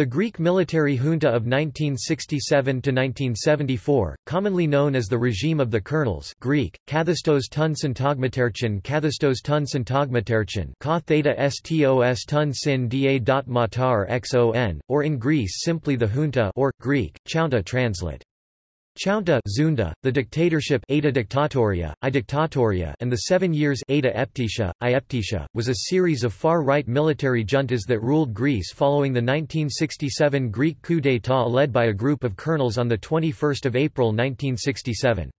The Greek military junta of 1967–1974, commonly known as the regime of the colonels Greek, Kathastos tun syntagmaterchon Kathastos tun syntagmaterchon Ka theta stos tun sin da dot matar xon, or in Greece simply the junta or, Greek, chounta translate. Chounta Zunda, the dictatorship Eta Dictatoria, I Dictatoria and the Seven Years Eta Eptisha, I Eptisha, was a series of far-right military juntas that ruled Greece following the 1967 Greek coup d'état led by a group of colonels on 21 April 1967.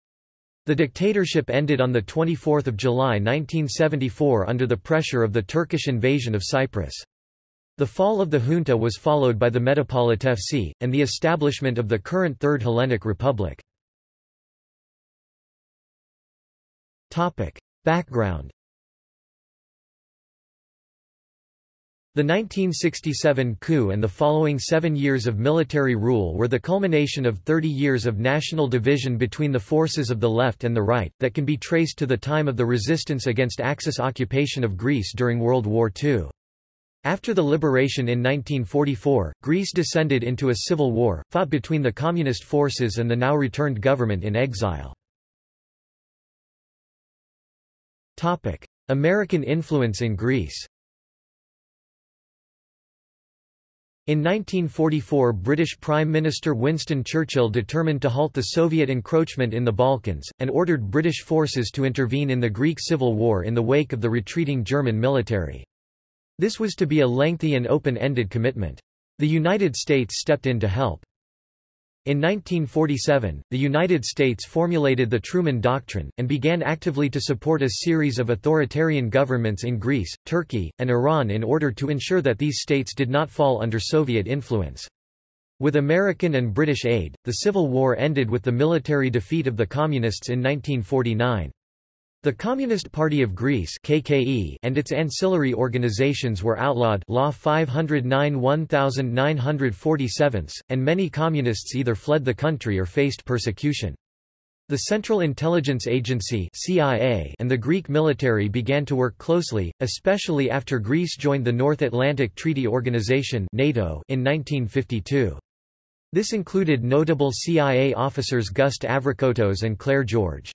The dictatorship ended on 24 July 1974 under the pressure of the Turkish invasion of Cyprus. The fall of the junta was followed by the Metapolitefsi, and the establishment of the current Third Hellenic Republic. Background The 1967 coup and the following seven years of military rule were the culmination of 30 years of national division between the forces of the left and the right, that can be traced to the time of the resistance against Axis occupation of Greece during World War II. After the liberation in 1944, Greece descended into a civil war, fought between the communist forces and the now returned government in exile. American influence in Greece In 1944 British Prime Minister Winston Churchill determined to halt the Soviet encroachment in the Balkans, and ordered British forces to intervene in the Greek Civil War in the wake of the retreating German military. This was to be a lengthy and open-ended commitment. The United States stepped in to help. In 1947, the United States formulated the Truman Doctrine, and began actively to support a series of authoritarian governments in Greece, Turkey, and Iran in order to ensure that these states did not fall under Soviet influence. With American and British aid, the Civil War ended with the military defeat of the Communists in 1949. The Communist Party of Greece KKE and its ancillary organizations were outlawed Law 509 1947, and many communists either fled the country or faced persecution. The Central Intelligence Agency CIA and the Greek military began to work closely, especially after Greece joined the North Atlantic Treaty Organization NATO in 1952. This included notable CIA officers Gust Avrakotos and Clair George.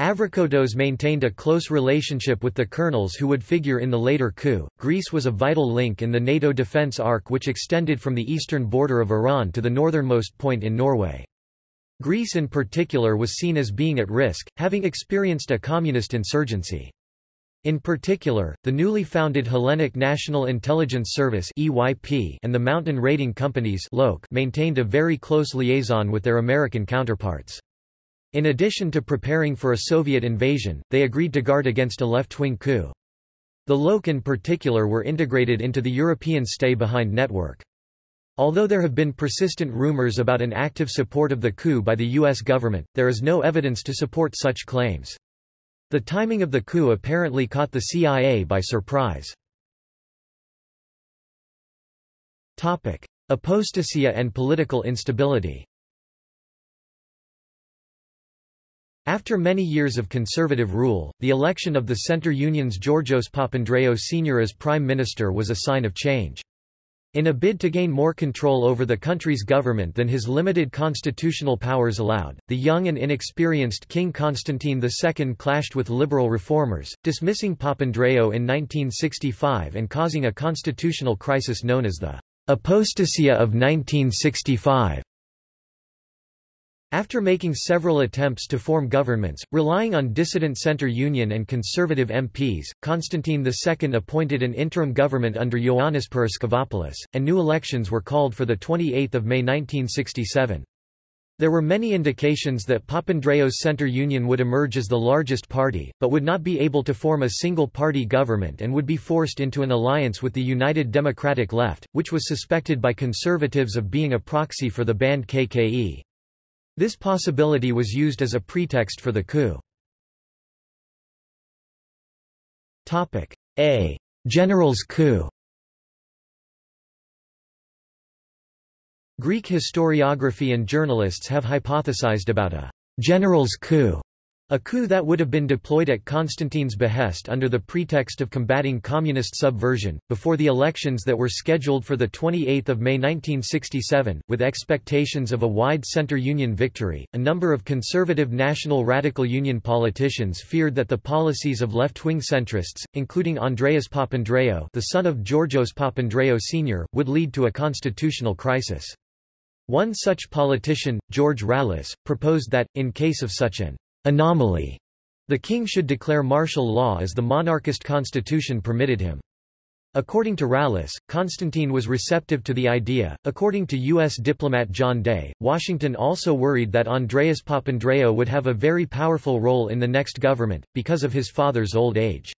Avrakotos maintained a close relationship with the colonels who would figure in the later coup. Greece was a vital link in the NATO defence arc which extended from the eastern border of Iran to the northernmost point in Norway. Greece in particular was seen as being at risk, having experienced a communist insurgency. In particular, the newly founded Hellenic National Intelligence Service (EYP) and the mountain raiding companies maintained a very close liaison with their American counterparts. In addition to preparing for a Soviet invasion, they agreed to guard against a left-wing coup. The LOK in particular were integrated into the European stay-behind network. Although there have been persistent rumors about an active support of the coup by the U.S. government, there is no evidence to support such claims. The timing of the coup apparently caught the CIA by surprise. Topic. Apostasia and political instability After many years of conservative rule, the election of the Centre Union's Georgios Papandreou Sr. as Prime Minister was a sign of change. In a bid to gain more control over the country's government than his limited constitutional powers allowed, the young and inexperienced King Constantine II clashed with liberal reformers, dismissing Papandreou in 1965 and causing a constitutional crisis known as the apostasia of 1965. After making several attempts to form governments, relying on dissident Centre Union and Conservative MPs, Constantine II appointed an interim government under Ioannis Paraskevopoulos, and new elections were called for 28 May 1967. There were many indications that Papandreou's Centre Union would emerge as the largest party, but would not be able to form a single-party government and would be forced into an alliance with the United Democratic Left, which was suspected by conservatives of being a proxy for the banned KKE. This possibility was used as a pretext for the coup. Topic A. General's coup. Greek historiography and journalists have hypothesized about a general's coup A coup that would have been deployed at Constantine's behest under the pretext of combating communist subversion, before the elections that were scheduled for 28 May 1967, with expectations of a wide center-union victory. A number of conservative National Radical Union politicians feared that the policies of left-wing centrists, including Andreas Papandreou the son of Georgios Papandreou Sr., would lead to a constitutional crisis. One such politician, George Rallis, proposed that, in case of such an anomaly. The king should declare martial law as the monarchist constitution permitted him. According to Rallis, Constantine was receptive to the idea. According to U.S. diplomat John Day, Washington also worried that Andreas Papandreou would have a very powerful role in the next government, because of his father's old age.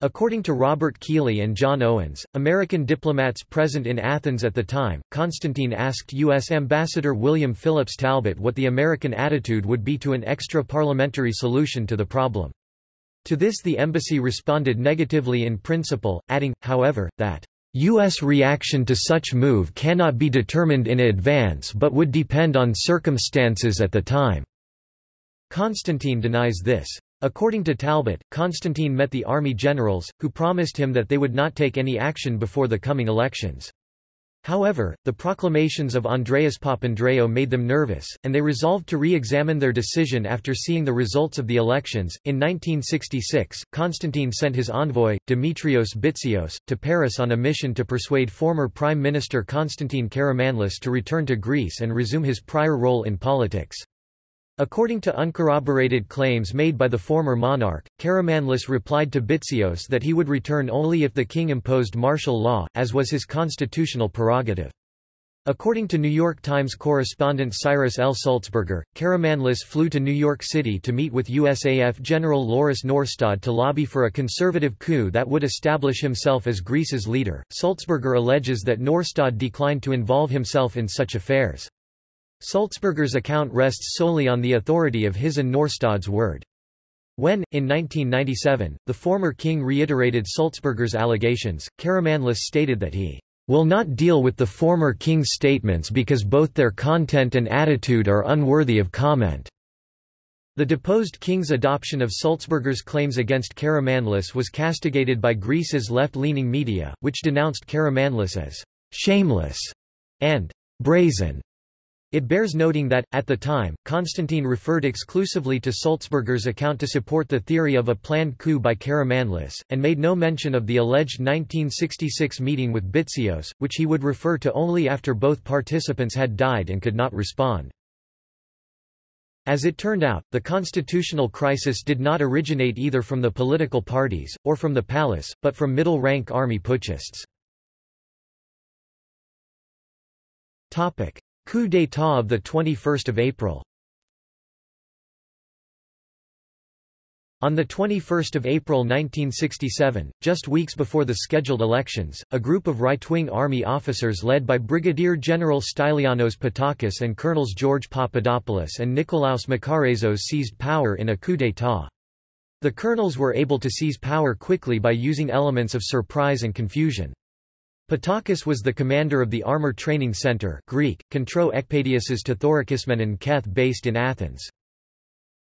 According to Robert Keeley and John Owens, American diplomats present in Athens at the time, Constantine asked U.S. Ambassador William Phillips Talbot what the American attitude would be to an extra-parliamentary solution to the problem. To this the embassy responded negatively in principle, adding, however, that U.S. reaction to such move cannot be determined in advance but would depend on circumstances at the time. Constantine denies this. According to Talbot, Constantine met the army generals, who promised him that they would not take any action before the coming elections. However, the proclamations of Andreas Papandreou made them nervous, and they resolved to re-examine their decision after seeing the results of the elections. In 1966, Constantine sent his envoy, Dimitrios Bitzios, to Paris on a mission to persuade former Prime Minister Constantine Karamanlis to return to Greece and resume his prior role in politics. According to uncorroborated claims made by the former monarch, Karamanlis replied to Bitzios that he would return only if the king imposed martial law, as was his constitutional prerogative. According to New York Times correspondent Cyrus L. Sulzberger, Karamanlis flew to New York City to meet with USAF General Lauris Norstad to lobby for a conservative coup that would establish himself as Greece's leader. Sulzberger alleges that Norstad declined to involve himself in such affairs. Sulzberger's account rests solely on the authority of his and Norstad's word. When, in 1997, the former king reiterated Sulzberger's allegations, Karamanlis stated that he will not deal with the former king's statements because both their content and attitude are unworthy of comment. The deposed king's adoption of Sulzberger's claims against Karamanlis was castigated by Greece's left-leaning media, which denounced Karamanlis as shameless and brazen. It bears noting that, at the time, Constantine referred exclusively to Sulzberger's account to support the theory of a planned coup by Karamanlis, and made no mention of the alleged 1966 meeting with Bitzios, which he would refer to only after both participants had died and could not respond. As it turned out, the constitutional crisis did not originate either from the political parties, or from the palace, but from middle-rank army putschists. Coup d'état of 21 April On 21 April 1967, just weeks before the scheduled elections, a group of right-wing army officers led by Brigadier General Stylianos Pattakos and Colonels George Papadopoulos and Nikolaos Makarezos seized power in a coup d'état. The colonels were able to seize power quickly by using elements of surprise and confusion. Pattakos was the commander of the Armor Training Center Greek, Kontro Ekpadiasis Tothorikismenon Keth based in Athens.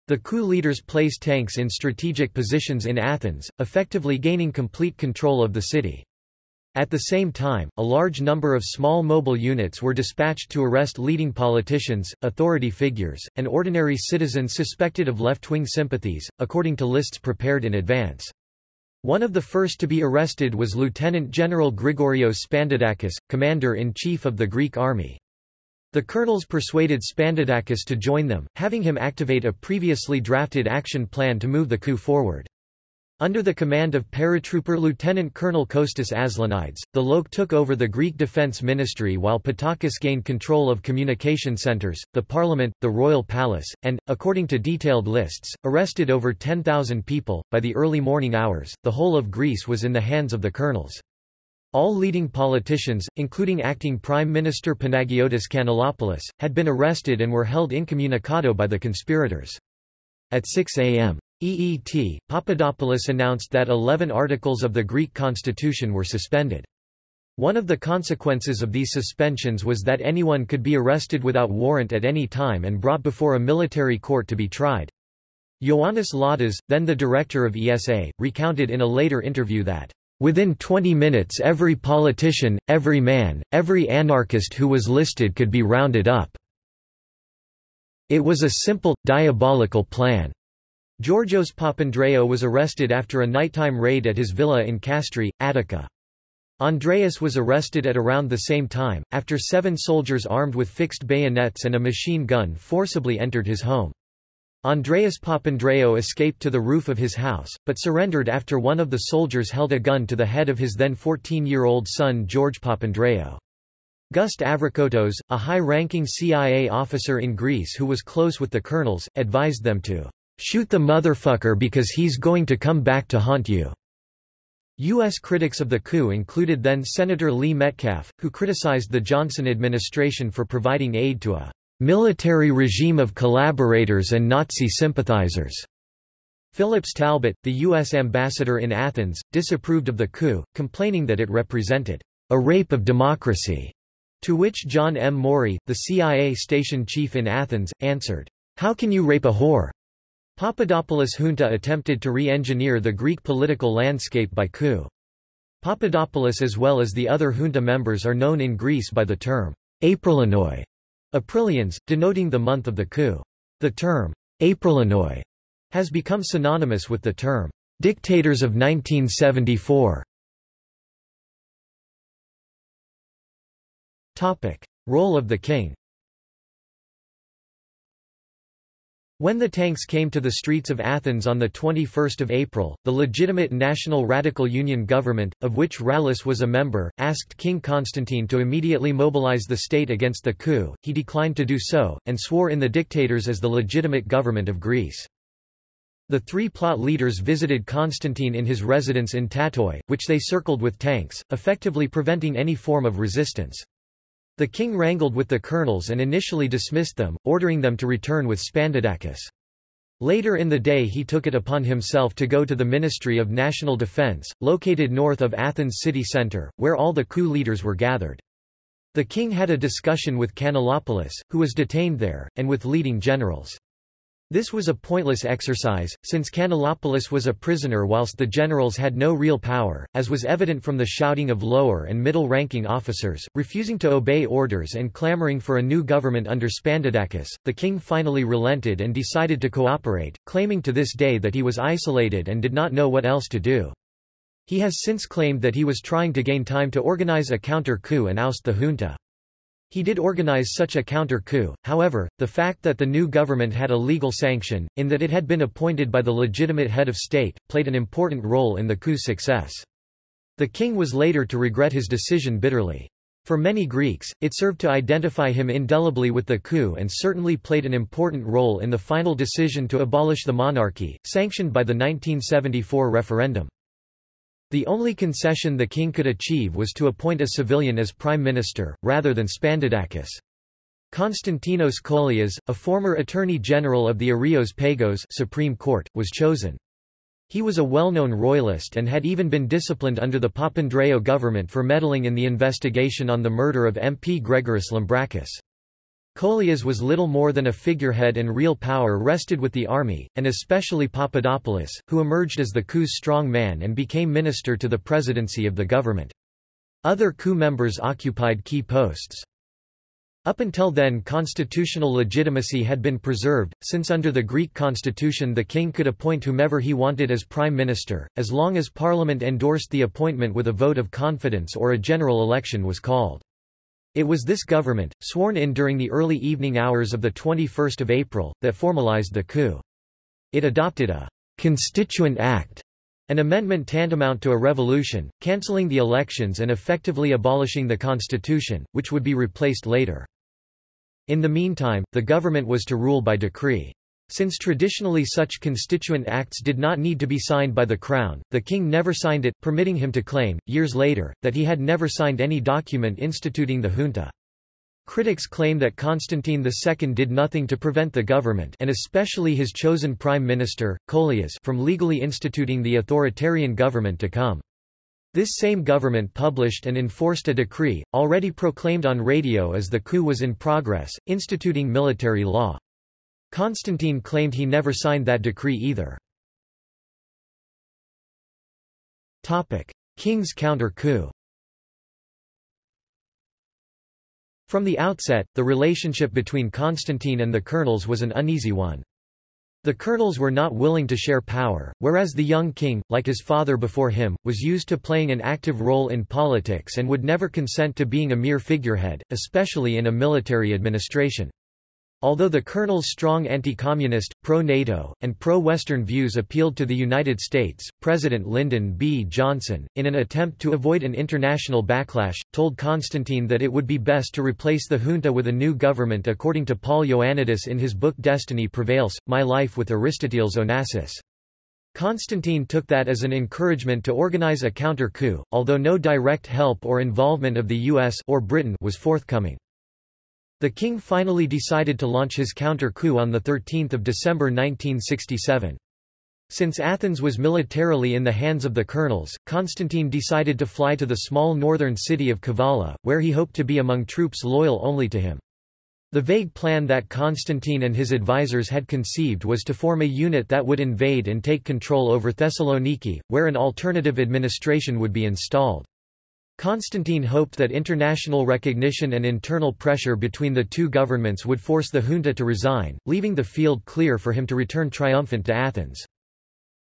The coup leaders placed tanks in strategic positions in Athens, effectively gaining complete control of the city. At the same time, a large number of small mobile units were dispatched to arrest leading politicians, authority figures, and ordinary citizens suspected of left-wing sympathies, according to lists prepared in advance. One of the first to be arrested was Lieutenant General Grigorios Spandidakis, commander-in-chief of the Greek army. The colonels persuaded Spandidakis to join them, having him activate a previously drafted action plan to move the coup forward. Under the command of paratrooper Lieutenant Colonel Kostas Aslanidis, the LOK took over the Greek Defence Ministry while Pattakos gained control of communication centres, the parliament, the royal palace, and, according to detailed lists, arrested over 10,000 people. By the early morning hours, the whole of Greece was in the hands of the colonels. All leading politicians, including acting Prime Minister Panagiotis Kanellopoulos, had been arrested and were held incommunicado by the conspirators. At 6 a.m. EET, Papadopoulos announced that 11 articles of the Greek constitution were suspended. One of the consequences of these suspensions was that anyone could be arrested without warrant at any time and brought before a military court to be tried. Ioannis Ladas, then the director of ESA, recounted in a later interview that, "...within 20 minutes every politician, every man, every anarchist who was listed could be rounded up. It was a simple, diabolical plan." Georgios Papandreou was arrested after a nighttime raid at his villa in Kastri, Attica. Andreas was arrested at around the same time, after seven soldiers armed with fixed bayonets and a machine gun forcibly entered his home. Andreas Papandreou escaped to the roof of his house, but surrendered after one of the soldiers held a gun to the head of his then 14-year-old son George Papandreou. Gust Avrakotos, a high-ranking CIA officer in Greece who was close with the colonels, advised them to shoot the motherfucker because he's going to come back to haunt you. U.S. critics of the coup included then-Senator Lee Metcalf, who criticized the Johnson administration for providing aid to a military regime of collaborators and Nazi sympathizers. Phillips Talbot, the U.S. ambassador in Athens, disapproved of the coup, complaining that it represented a rape of democracy, to which John M. Maury, the CIA station chief in Athens, answered, How can you rape a whore? Papadopoulos junta attempted to re-engineer the Greek political landscape by coup. Papadopoulos as well as the other junta members are known in Greece by the term Aprilinoi, Aprilians, denoting the month of the coup. The term, Aprilinoi, has become synonymous with the term, dictators of 1974. Topic. Role of the king When the tanks came to the streets of Athens on 21 April, the legitimate National Radical Union government, of which Rallis was a member, asked King Constantine to immediately mobilize the state against the coup, he declined to do so, and swore in the dictators as the legitimate government of Greece. The three plot leaders visited Constantine in his residence in Tatoi, which they circled with tanks, effectively preventing any form of resistance. The king wrangled with the colonels and initially dismissed them, ordering them to return with Spandidakis. Later in the day he took it upon himself to go to the Ministry of National Defense, located north of Athens city centre, where all the coup leaders were gathered. The king had a discussion with Kanellopoulos, who was detained there, and with leading generals. This was a pointless exercise, since Kanellopoulos was a prisoner whilst the generals had no real power, as was evident from the shouting of lower and middle-ranking officers, refusing to obey orders and clamoring for a new government under Spandidakis. The king finally relented and decided to cooperate, claiming to this day that he was isolated and did not know what else to do. He has since claimed that he was trying to gain time to organize a counter-coup and oust the junta. He did organize such a counter-coup, however, the fact that the new government had a legal sanction, in that it had been appointed by the legitimate head of state, played an important role in the coup's success. The king was later to regret his decision bitterly. For many Greeks, it served to identify him indelibly with the coup and certainly played an important role in the final decision to abolish the monarchy, sanctioned by the 1974 referendum. The only concession the king could achieve was to appoint a civilian as prime minister, rather than Spandidakis. Konstantinos Kolias, a former attorney general of the Areios Pagos Supreme Court, was chosen. He was a well-known royalist and had even been disciplined under the Papandreou government for meddling in the investigation on the murder of MP Grigoris Lambrakis. Kolias was little more than a figurehead and real power rested with the army, and especially Papadopoulos, who emerged as the coup's strong man and became minister to the presidency of the government. Other coup members occupied key posts. Up until then constitutional legitimacy had been preserved, since under the Greek constitution the king could appoint whomever he wanted as prime minister, as long as parliament endorsed the appointment with a vote of confidence or a general election was called. It was this government, sworn in during the early evening hours of 21 April, that formalized the coup. It adopted a «Constituent Act», an amendment tantamount to a revolution, cancelling the elections and effectively abolishing the constitution, which would be replaced later. In the meantime, the government was to rule by decree. Since traditionally such constituent acts did not need to be signed by the Crown, the King never signed it, permitting him to claim, years later, that he had never signed any document instituting the junta. Critics claim that Constantine II did nothing to prevent the government and especially his chosen prime minister, Kolias from legally instituting the authoritarian government to come. This same government published and enforced a decree, already proclaimed on radio as the coup was in progress, instituting military law. Constantine claimed he never signed that decree either. King's counter-coup From the outset, the relationship between Constantine and the colonels was an uneasy one. The colonels were not willing to share power, whereas the young king, like his father before him, was used to playing an active role in politics and would never consent to being a mere figurehead, especially in a military administration. Although the colonel's strong anti-communist, pro-NATO, and pro-Western views appealed to the United States, President Lyndon B. Johnson, in an attempt to avoid an international backlash, told Constantine that it would be best to replace the junta with a new government according to Paul Ioannidis in his book Destiny Prevails, My Life with Aristoteles Onassis. Constantine took that as an encouragement to organize a counter-coup, although no direct help or involvement of the US or Britain was forthcoming. The king finally decided to launch his counter-coup on 13 December 1967. Since Athens was militarily in the hands of the colonels, Constantine decided to fly to the small northern city of Kavala, where he hoped to be among troops loyal only to him. The vague plan that Constantine and his advisers had conceived was to form a unit that would invade and take control over Thessaloniki, where an alternative administration would be installed. Constantine hoped that international recognition and internal pressure between the two governments would force the junta to resign, leaving the field clear for him to return triumphant to Athens.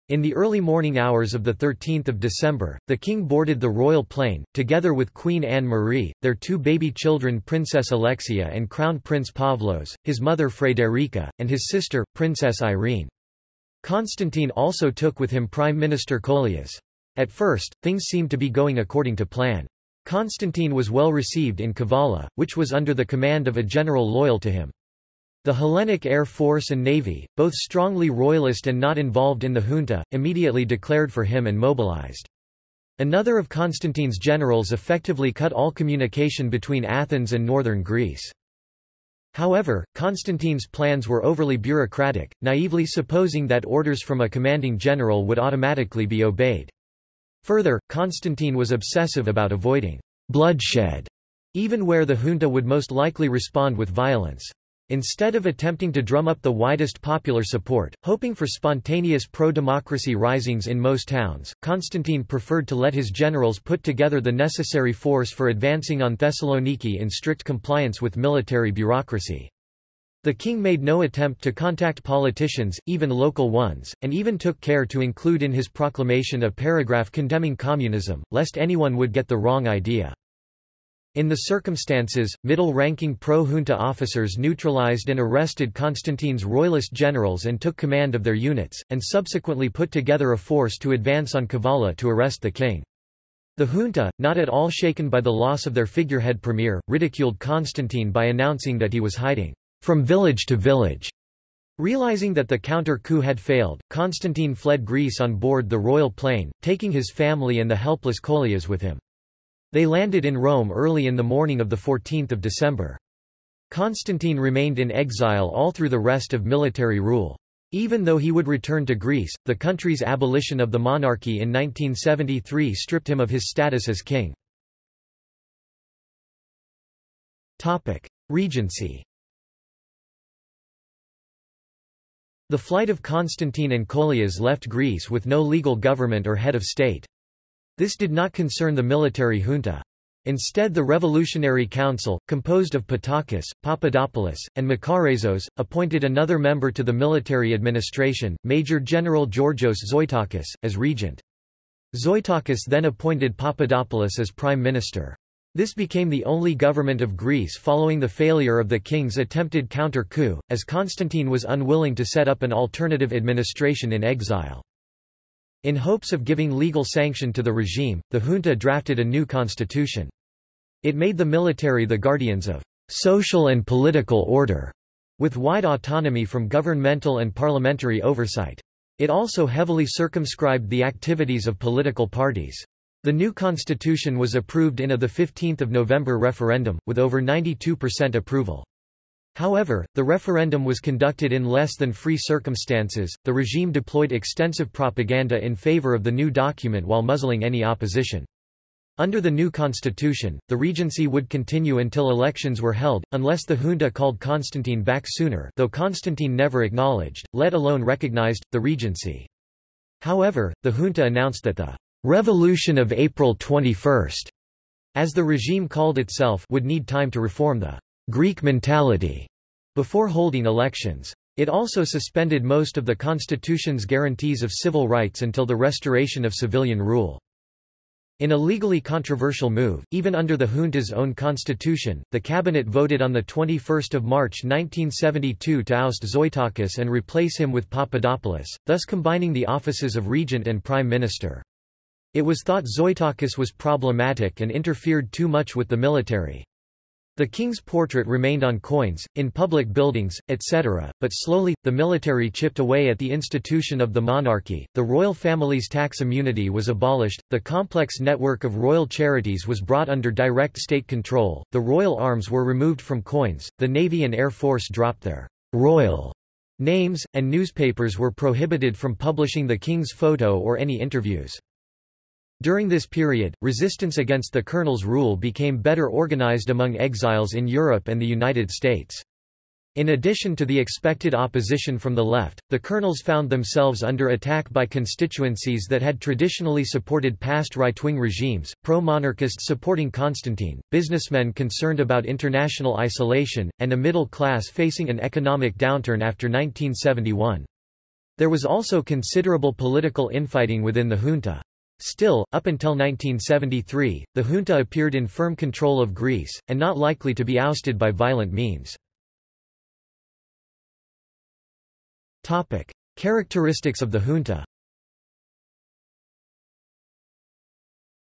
In the early morning hours of 13 December, the king boarded the royal plane, together with Queen Anne-Marie, their two baby children Princess Alexia and Crown Prince Pavlos, his mother Frederica, and his sister, Princess Irene. Constantine also took with him Prime Minister Kolias. At first, things seemed to be going according to plan. Constantine was well received in Kavala, which was under the command of a general loyal to him. The Hellenic Air Force and Navy, both strongly royalist and not involved in the junta, immediately declared for him and mobilized. Another of Constantine's generals effectively cut all communication between Athens and northern Greece. However, Constantine's plans were overly bureaucratic, naively supposing that orders from a commanding general would automatically be obeyed. Further, Constantine was obsessive about avoiding bloodshed, even where the junta would most likely respond with violence. Instead of attempting to drum up the widest popular support, hoping for spontaneous pro-democracy risings in most towns, Constantine preferred to let his generals put together the necessary force for advancing on Thessaloniki in strict compliance with military bureaucracy. The king made no attempt to contact politicians, even local ones, and even took care to include in his proclamation a paragraph condemning communism, lest anyone would get the wrong idea. In the circumstances, middle-ranking pro-junta officers neutralized and arrested Constantine's royalist generals and took command of their units, and subsequently put together a force to advance on Kavala to arrest the king. The junta, not at all shaken by the loss of their figurehead premier, ridiculed Constantine by announcing that he was hiding from village to village. Realizing that the counter-coup had failed, Constantine fled Greece on board the royal plane, taking his family and the helpless Kolias with him. They landed in Rome early in the morning of 14 December. Constantine remained in exile all through the rest of military rule. Even though he would return to Greece, the country's abolition of the monarchy in 1973 stripped him of his status as king. Regency The flight of Constantine and Kolias left Greece with no legal government or head of state. This did not concern the military junta. Instead the Revolutionary Council, composed of Pattakos, Papadopoulos, and Makarezos, appointed another member to the military administration, Major General Georgios Zoitakis, as regent. Zoitakis then appointed Papadopoulos as prime minister. This became the only government of Greece following the failure of the king's attempted counter-coup, as Constantine was unwilling to set up an alternative administration in exile. In hopes of giving legal sanction to the regime, the junta drafted a new constitution. It made the military the guardians of social and political order, with wide autonomy from governmental and parliamentary oversight. It also heavily circumscribed the activities of political parties. The new constitution was approved in a 15 November referendum, with over 92% approval. However, the referendum was conducted in less than free circumstances. The regime deployed extensive propaganda in favor of the new document while muzzling any opposition. Under the new constitution, the regency would continue until elections were held, unless the junta called Constantine back sooner though Constantine never acknowledged, let alone recognized, the regency. However, the junta announced that the «revolution of April 21», as the regime called itself would need time to reform the «Greek mentality» before holding elections. It also suspended most of the constitution's guarantees of civil rights until the restoration of civilian rule. In a legally controversial move, even under the junta's own constitution, the cabinet voted on 21 March 1972 to oust Zoitakis and replace him with Papadopoulos, thus combining the offices of regent and prime minister. It was thought Zoitakis was problematic and interfered too much with the military. The king's portrait remained on coins, in public buildings, etc., but slowly, the military chipped away at the institution of the monarchy, the royal family's tax immunity was abolished, the complex network of royal charities was brought under direct state control, the royal arms were removed from coins, the navy and air force dropped their royal names, and newspapers were prohibited from publishing the king's photo or any interviews. During this period, resistance against the colonel's rule became better organized among exiles in Europe and the United States. In addition to the expected opposition from the left, the colonels found themselves under attack by constituencies that had traditionally supported past right-wing regimes, pro-monarchists supporting Constantine, businessmen concerned about international isolation, and a middle class facing an economic downturn after 1971. There was also considerable political infighting within the junta. Still, up until 1973, the junta appeared in firm control of Greece, and not likely to be ousted by violent means. Topic. Characteristics of the junta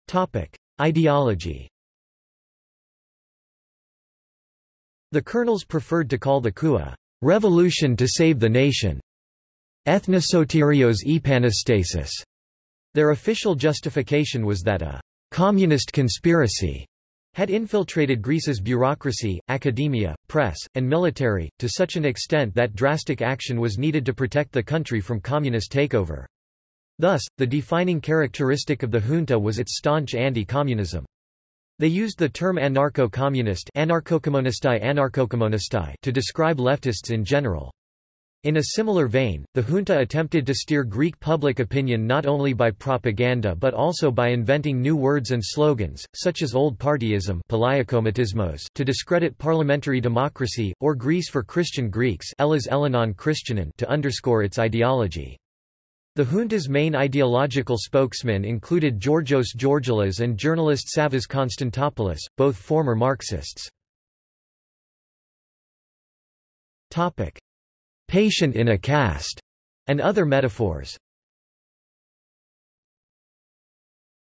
Topic. Ideology The colonels preferred to call the coup a revolution to save the nation, ethnosoterios epanastasis, their official justification was that a communist conspiracy had infiltrated Greece's bureaucracy, academia, press, and military, to such an extent that drastic action was needed to protect the country from communist takeover. Thus, the defining characteristic of the junta was its staunch anti-communism. They used the term anarcho-communist to describe leftists in general. In a similar vein, the junta attempted to steer Greek public opinion not only by propaganda but also by inventing new words and slogans, such as old partyism to discredit parliamentary democracy, or Greece for Christian Greeks to underscore its ideology. The junta's main ideological spokesmen included Georgios Georgalas and journalist Savas Konstantopoulos, both former Marxists. Patient in a cast, and other metaphors.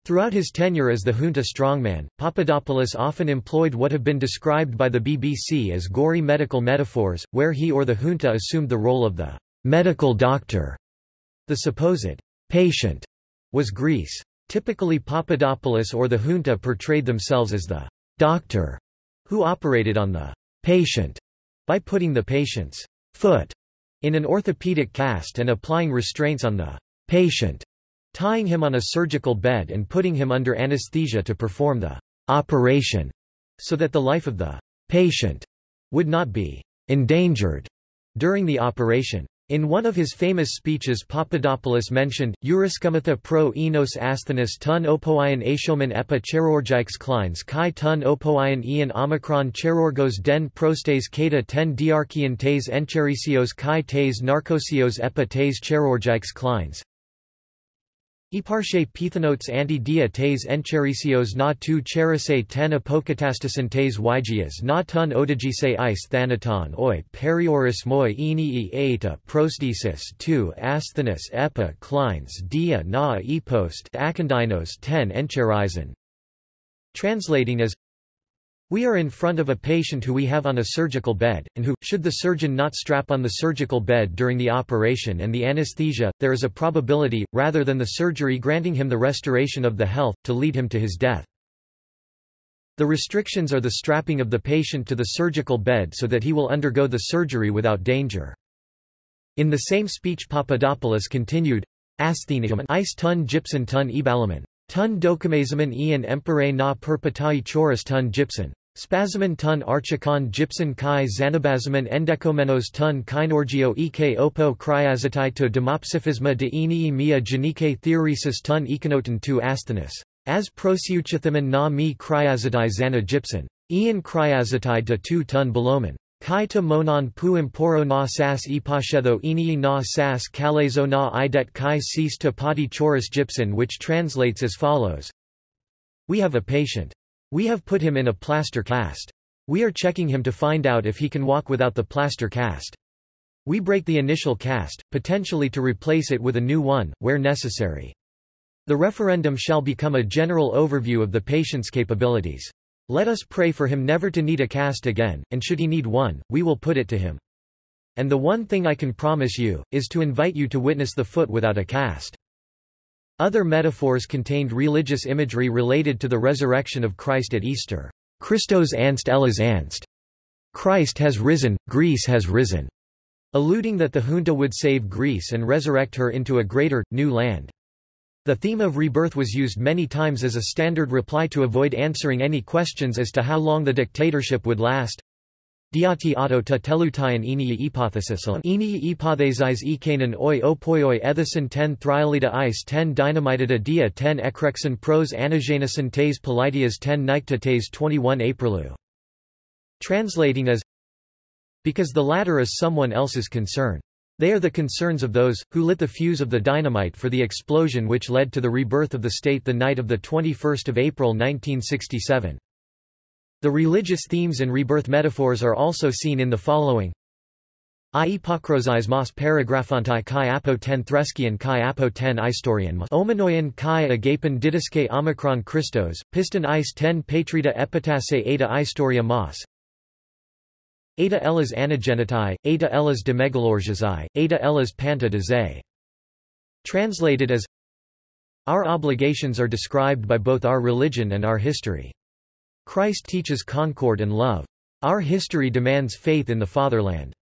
Throughout his tenure as the junta strongman, Papadopoulos often employed what have been described by the BBC as gory medical metaphors, where he or the junta assumed the role of the medical doctor. The supposed patient was Greece. Typically Papadopoulos or the junta portrayed themselves as the doctor who operated on the patient by putting the patient's foot in an orthopedic cast and applying restraints on the patient, tying him on a surgical bed and putting him under anesthesia to perform the operation, so that the life of the patient would not be endangered during the operation. In one of his famous speeches Papadopoulos mentioned, Euryskomatha pro enos asthenis tun opoion ashomen epa cherorgikes kleins kai tun opoion ian omicron cherorgos den prostes kata ten diarchian tes encherisios kai tes narcosios epa tes cherorgikes kleins. Eparche pithanotes anti dia tes encherisios na tu cherise ten apokatastasin tes ygias na tun odagise is thanaton oi perioris moi eni e eta prosthesis tu asthenis epa clines dia na epost akandinos ten encherizin. Translating as we are in front of a patient who we have on a surgical bed, and who, should the surgeon not strap on the surgical bed during the operation and the anesthesia, there is a probability, rather than the surgery granting him the restoration of the health, to lead him to his death. The restrictions are the strapping of the patient to the surgical bed so that he will undergo the surgery without danger. In the same speech Papadopoulos continued, Asthenium ice tun gypsum tun ebalamin Tun dokumazaman ian empire na perpetai choris tun gypsum. Spasimen tun archikon gypsum kai xanabazaman endekomenos tun kinorgio ek opo kryazatai to demopsiphisma de enii mia genike theoresis tun econoton tu asthenis. As prosiuchithaman na mi kryazatai xana gypsum. Ian kryazatai de tu tun beloman. Kai to monon pu imporo na sas ipashetho enii na sas kalezo na idet kai sis to pati choris gypsum which translates as follows. We have a patient. We have put him in a plaster cast. We are checking him to find out if he can walk without the plaster cast. We break the initial cast, potentially to replace it with a new one, where necessary. The referendum shall become a general overview of the patient's capabilities. Let us pray for him never to need a cast again, and should he need one, we will put it to him. And the one thing I can promise you, is to invite you to witness the foot without a cast. Other metaphors contained religious imagery related to the resurrection of Christ at Easter. Christos anst Elas anst. Christ has risen, Greece has risen. Alluding that the junta would save Greece and resurrect her into a greater, new land. The theme of rebirth was used many times as a standard reply to avoid answering any questions as to how long the dictatorship would last. Diati auto ta telutian enia hypothesisalon enia hypothesis ikanon oi opoioi ethison ten thriolita ice ten dynamitida dia ten ekrexon pros anagenison tes politias ten nicta tes 21 aprilu. Translating as Because the latter is someone else's concern. They are the concerns of those, who lit the fuse of the dynamite for the explosion which led to the rebirth of the state the night of 21 April 1967. The religious themes and rebirth metaphors are also seen in the following. I ipokrosis mos paragraphantai kai apo ten threskian kai apo ten istorian ominoian kai agapen didaske omicron Christos, piston is ten patrita epitase eta istoria mos Eta elas anagenitai, eta elas de megalorgiae, eta elas panta de. Translated as Our obligations are described by both our religion and our history. Christ teaches concord and love. Our history demands faith in the fatherland.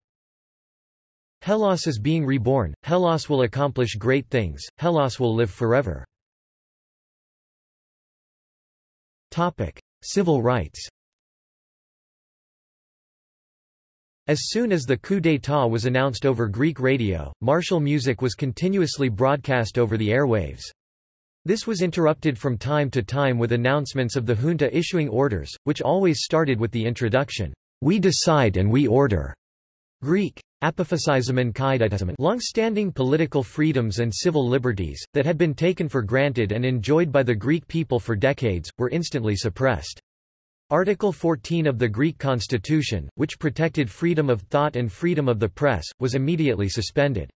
Hellas is being reborn, Hellas will accomplish great things, Hellas will live forever. Topic. Civil rights As soon as the coup d'état was announced over Greek radio, martial music was continuously broadcast over the airwaves. This was interrupted from time to time with announcements of the junta issuing orders, which always started with the introduction, "'We decide and we order' Greek, Long-standing political freedoms and civil liberties, that had been taken for granted and enjoyed by the Greek people for decades, were instantly suppressed. Article 14 of the Greek constitution, which protected freedom of thought and freedom of the press, was immediately suspended.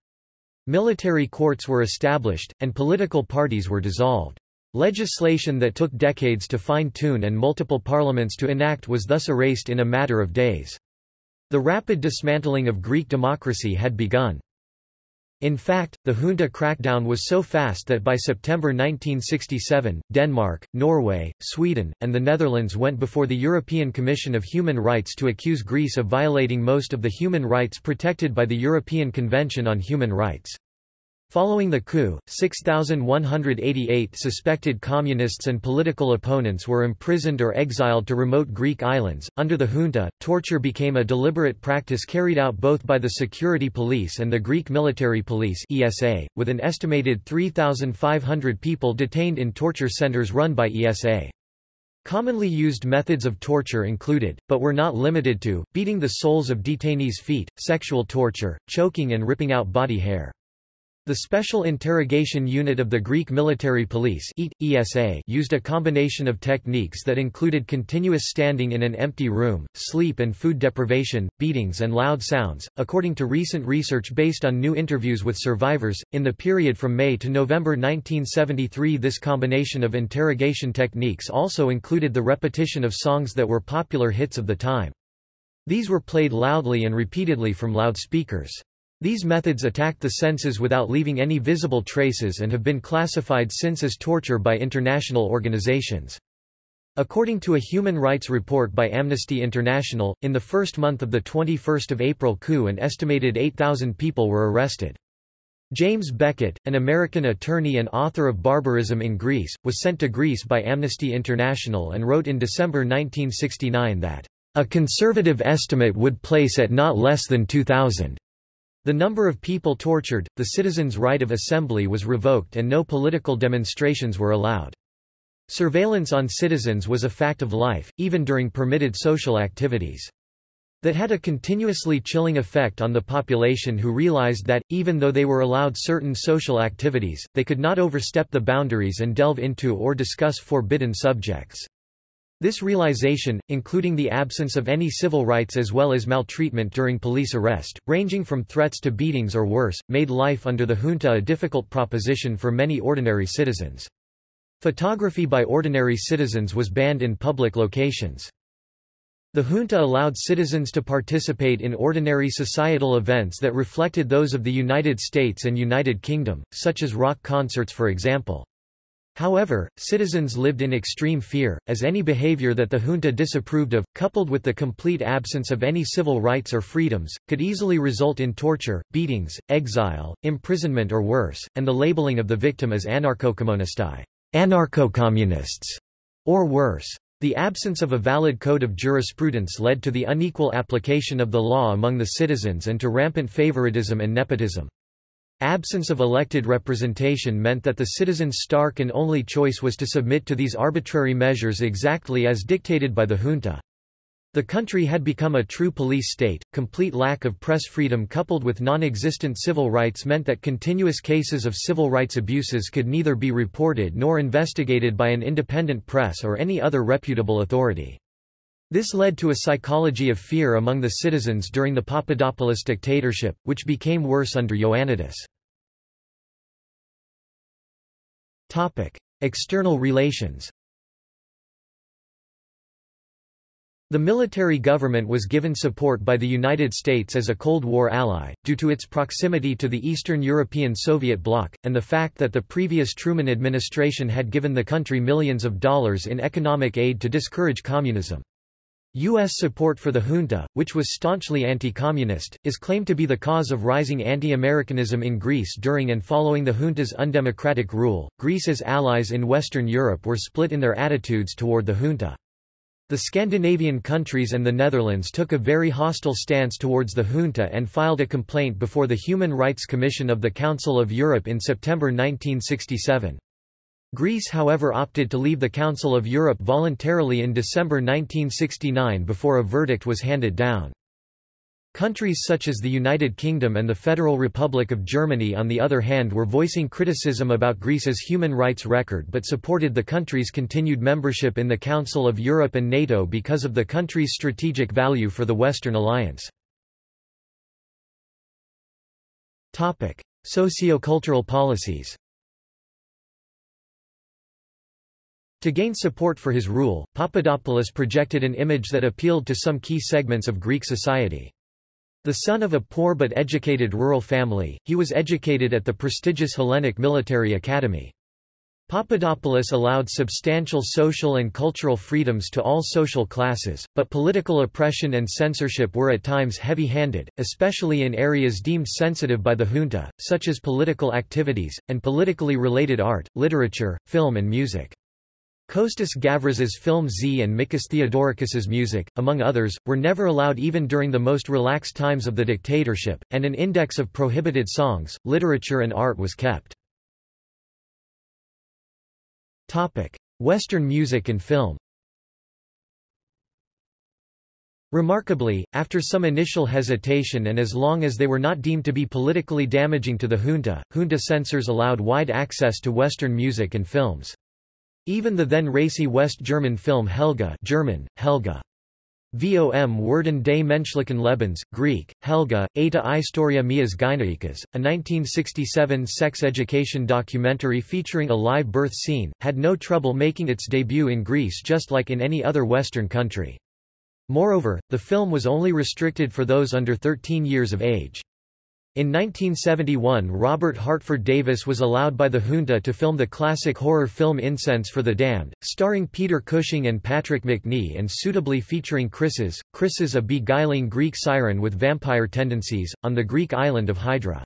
Military courts were established, and political parties were dissolved. Legislation that took decades to fine-tune and multiple parliaments to enact was thus erased in a matter of days. The rapid dismantling of Greek democracy had begun. In fact, the junta crackdown was so fast that by September 1967, Denmark, Norway, Sweden, and the Netherlands went before the European Commission of Human Rights to accuse Greece of violating most of the human rights protected by the European Convention on Human Rights. Following the coup, 6,188 suspected communists and political opponents were imprisoned or exiled to remote Greek islands. Under the junta, torture became a deliberate practice carried out both by the security police and the Greek military police (ESA), with an estimated 3,500 people detained in torture centers run by ESA. Commonly used methods of torture included, but were not limited to, beating the soles of detainees' feet, sexual torture, choking and ripping out body hair. The Special Interrogation Unit of the Greek Military Police ESA used a combination of techniques that included continuous standing in an empty room, sleep and food deprivation, beatings and loud sounds. According to recent research based on new interviews with survivors, in the period from May to November 1973 this combination of interrogation techniques also included the repetition of songs that were popular hits of the time. These were played loudly and repeatedly from loudspeakers. These methods attacked the senses without leaving any visible traces and have been classified since as torture by international organizations. According to a human rights report by Amnesty International, in the first month of the 21 April coup an estimated 8,000 people were arrested. James Beckett, an American attorney and author of Barbarism in Greece, was sent to Greece by Amnesty International and wrote in December 1969 that, "...a conservative estimate would place at not less than 2,000." The number of people tortured, the citizens' right of assembly was revoked and no political demonstrations were allowed. Surveillance on citizens was a fact of life, even during permitted social activities that had a continuously chilling effect on the population who realized that, even though they were allowed certain social activities, they could not overstep the boundaries and delve into or discuss forbidden subjects. This realization, including the absence of any civil rights as well as maltreatment during police arrest, ranging from threats to beatings or worse, made life under the junta a difficult proposition for many ordinary citizens. Photography by ordinary citizens was banned in public locations. The junta allowed citizens to participate in ordinary societal events that reflected those of the United States and United Kingdom, such as rock concerts for example. However, citizens lived in extreme fear, as any behavior that the junta disapproved of, coupled with the complete absence of any civil rights or freedoms, could easily result in torture, beatings, exile, imprisonment or worse, and the labeling of the victim as anarcho-communisti anarcho-communists, or worse. The absence of a valid code of jurisprudence led to the unequal application of the law among the citizens and to rampant favoritism and nepotism. Absence of elected representation meant that the citizens' stark and only choice was to submit to these arbitrary measures exactly as dictated by the junta. The country had become a true police state. Complete lack of press freedom coupled with non-existent civil rights meant that continuous cases of civil rights abuses could neither be reported nor investigated by an independent press or any other reputable authority. This led to a psychology of fear among the citizens during the Papadopoulos dictatorship, which became worse under Ioannidis. External relations The military government was given support by the United States as a Cold War ally, due to its proximity to the Eastern European Soviet bloc, and the fact that the previous Truman administration had given the country millions of dollars in economic aid to discourage communism. U.S. support for the junta, which was staunchly anti-communist, is claimed to be the cause of rising anti-Americanism in Greece during and following the junta's undemocratic rule. Greece's allies in Western Europe were split in their attitudes toward the junta. The Scandinavian countries and the Netherlands took a very hostile stance towards the junta and filed a complaint before the Human Rights Commission of the Council of Europe in September 1967. Greece however opted to leave the Council of Europe voluntarily in December 1969 before a verdict was handed down. Countries such as the United Kingdom and the Federal Republic of Germany on the other hand were voicing criticism about Greece's human rights record but supported the country's continued membership in the Council of Europe and NATO because of the country's strategic value for the Western alliance. Socio-cultural policies To gain support for his rule, Papadopoulos projected an image that appealed to some key segments of Greek society. The son of a poor but educated rural family, he was educated at the prestigious Hellenic Military Academy. Papadopoulos allowed substantial social and cultural freedoms to all social classes, but political oppression and censorship were at times heavy-handed, especially in areas deemed sensitive by the junta, such as political activities, and politically related art, literature, film and music. Kostas Gavras's film Z and Mikis Theodorakis's music, among others, were never allowed even during the most relaxed times of the dictatorship, and an index of prohibited songs, literature and art was kept. Western music and film Remarkably, after some initial hesitation and as long as they were not deemed to be politically damaging to the junta, junta censors allowed wide access to Western music and films. Even the then racy West German film Helga German, Helga. Vom Werden des menschlichen Lebens, Greek, Helga, Eta Istoria Mias Gynaikas, a 1967 sex education documentary featuring a live birth scene, had no trouble making its debut in Greece just like in any other Western country. Moreover, the film was only restricted for those under 13 years of age. In 1971 Robert Hartford Davis was allowed by the junta to film the classic horror film Incense for the Damned, starring Peter Cushing and Patrick Macnee and suitably featuring Chryses, Chryses a beguiling Greek siren with vampire tendencies, on the Greek island of Hydra.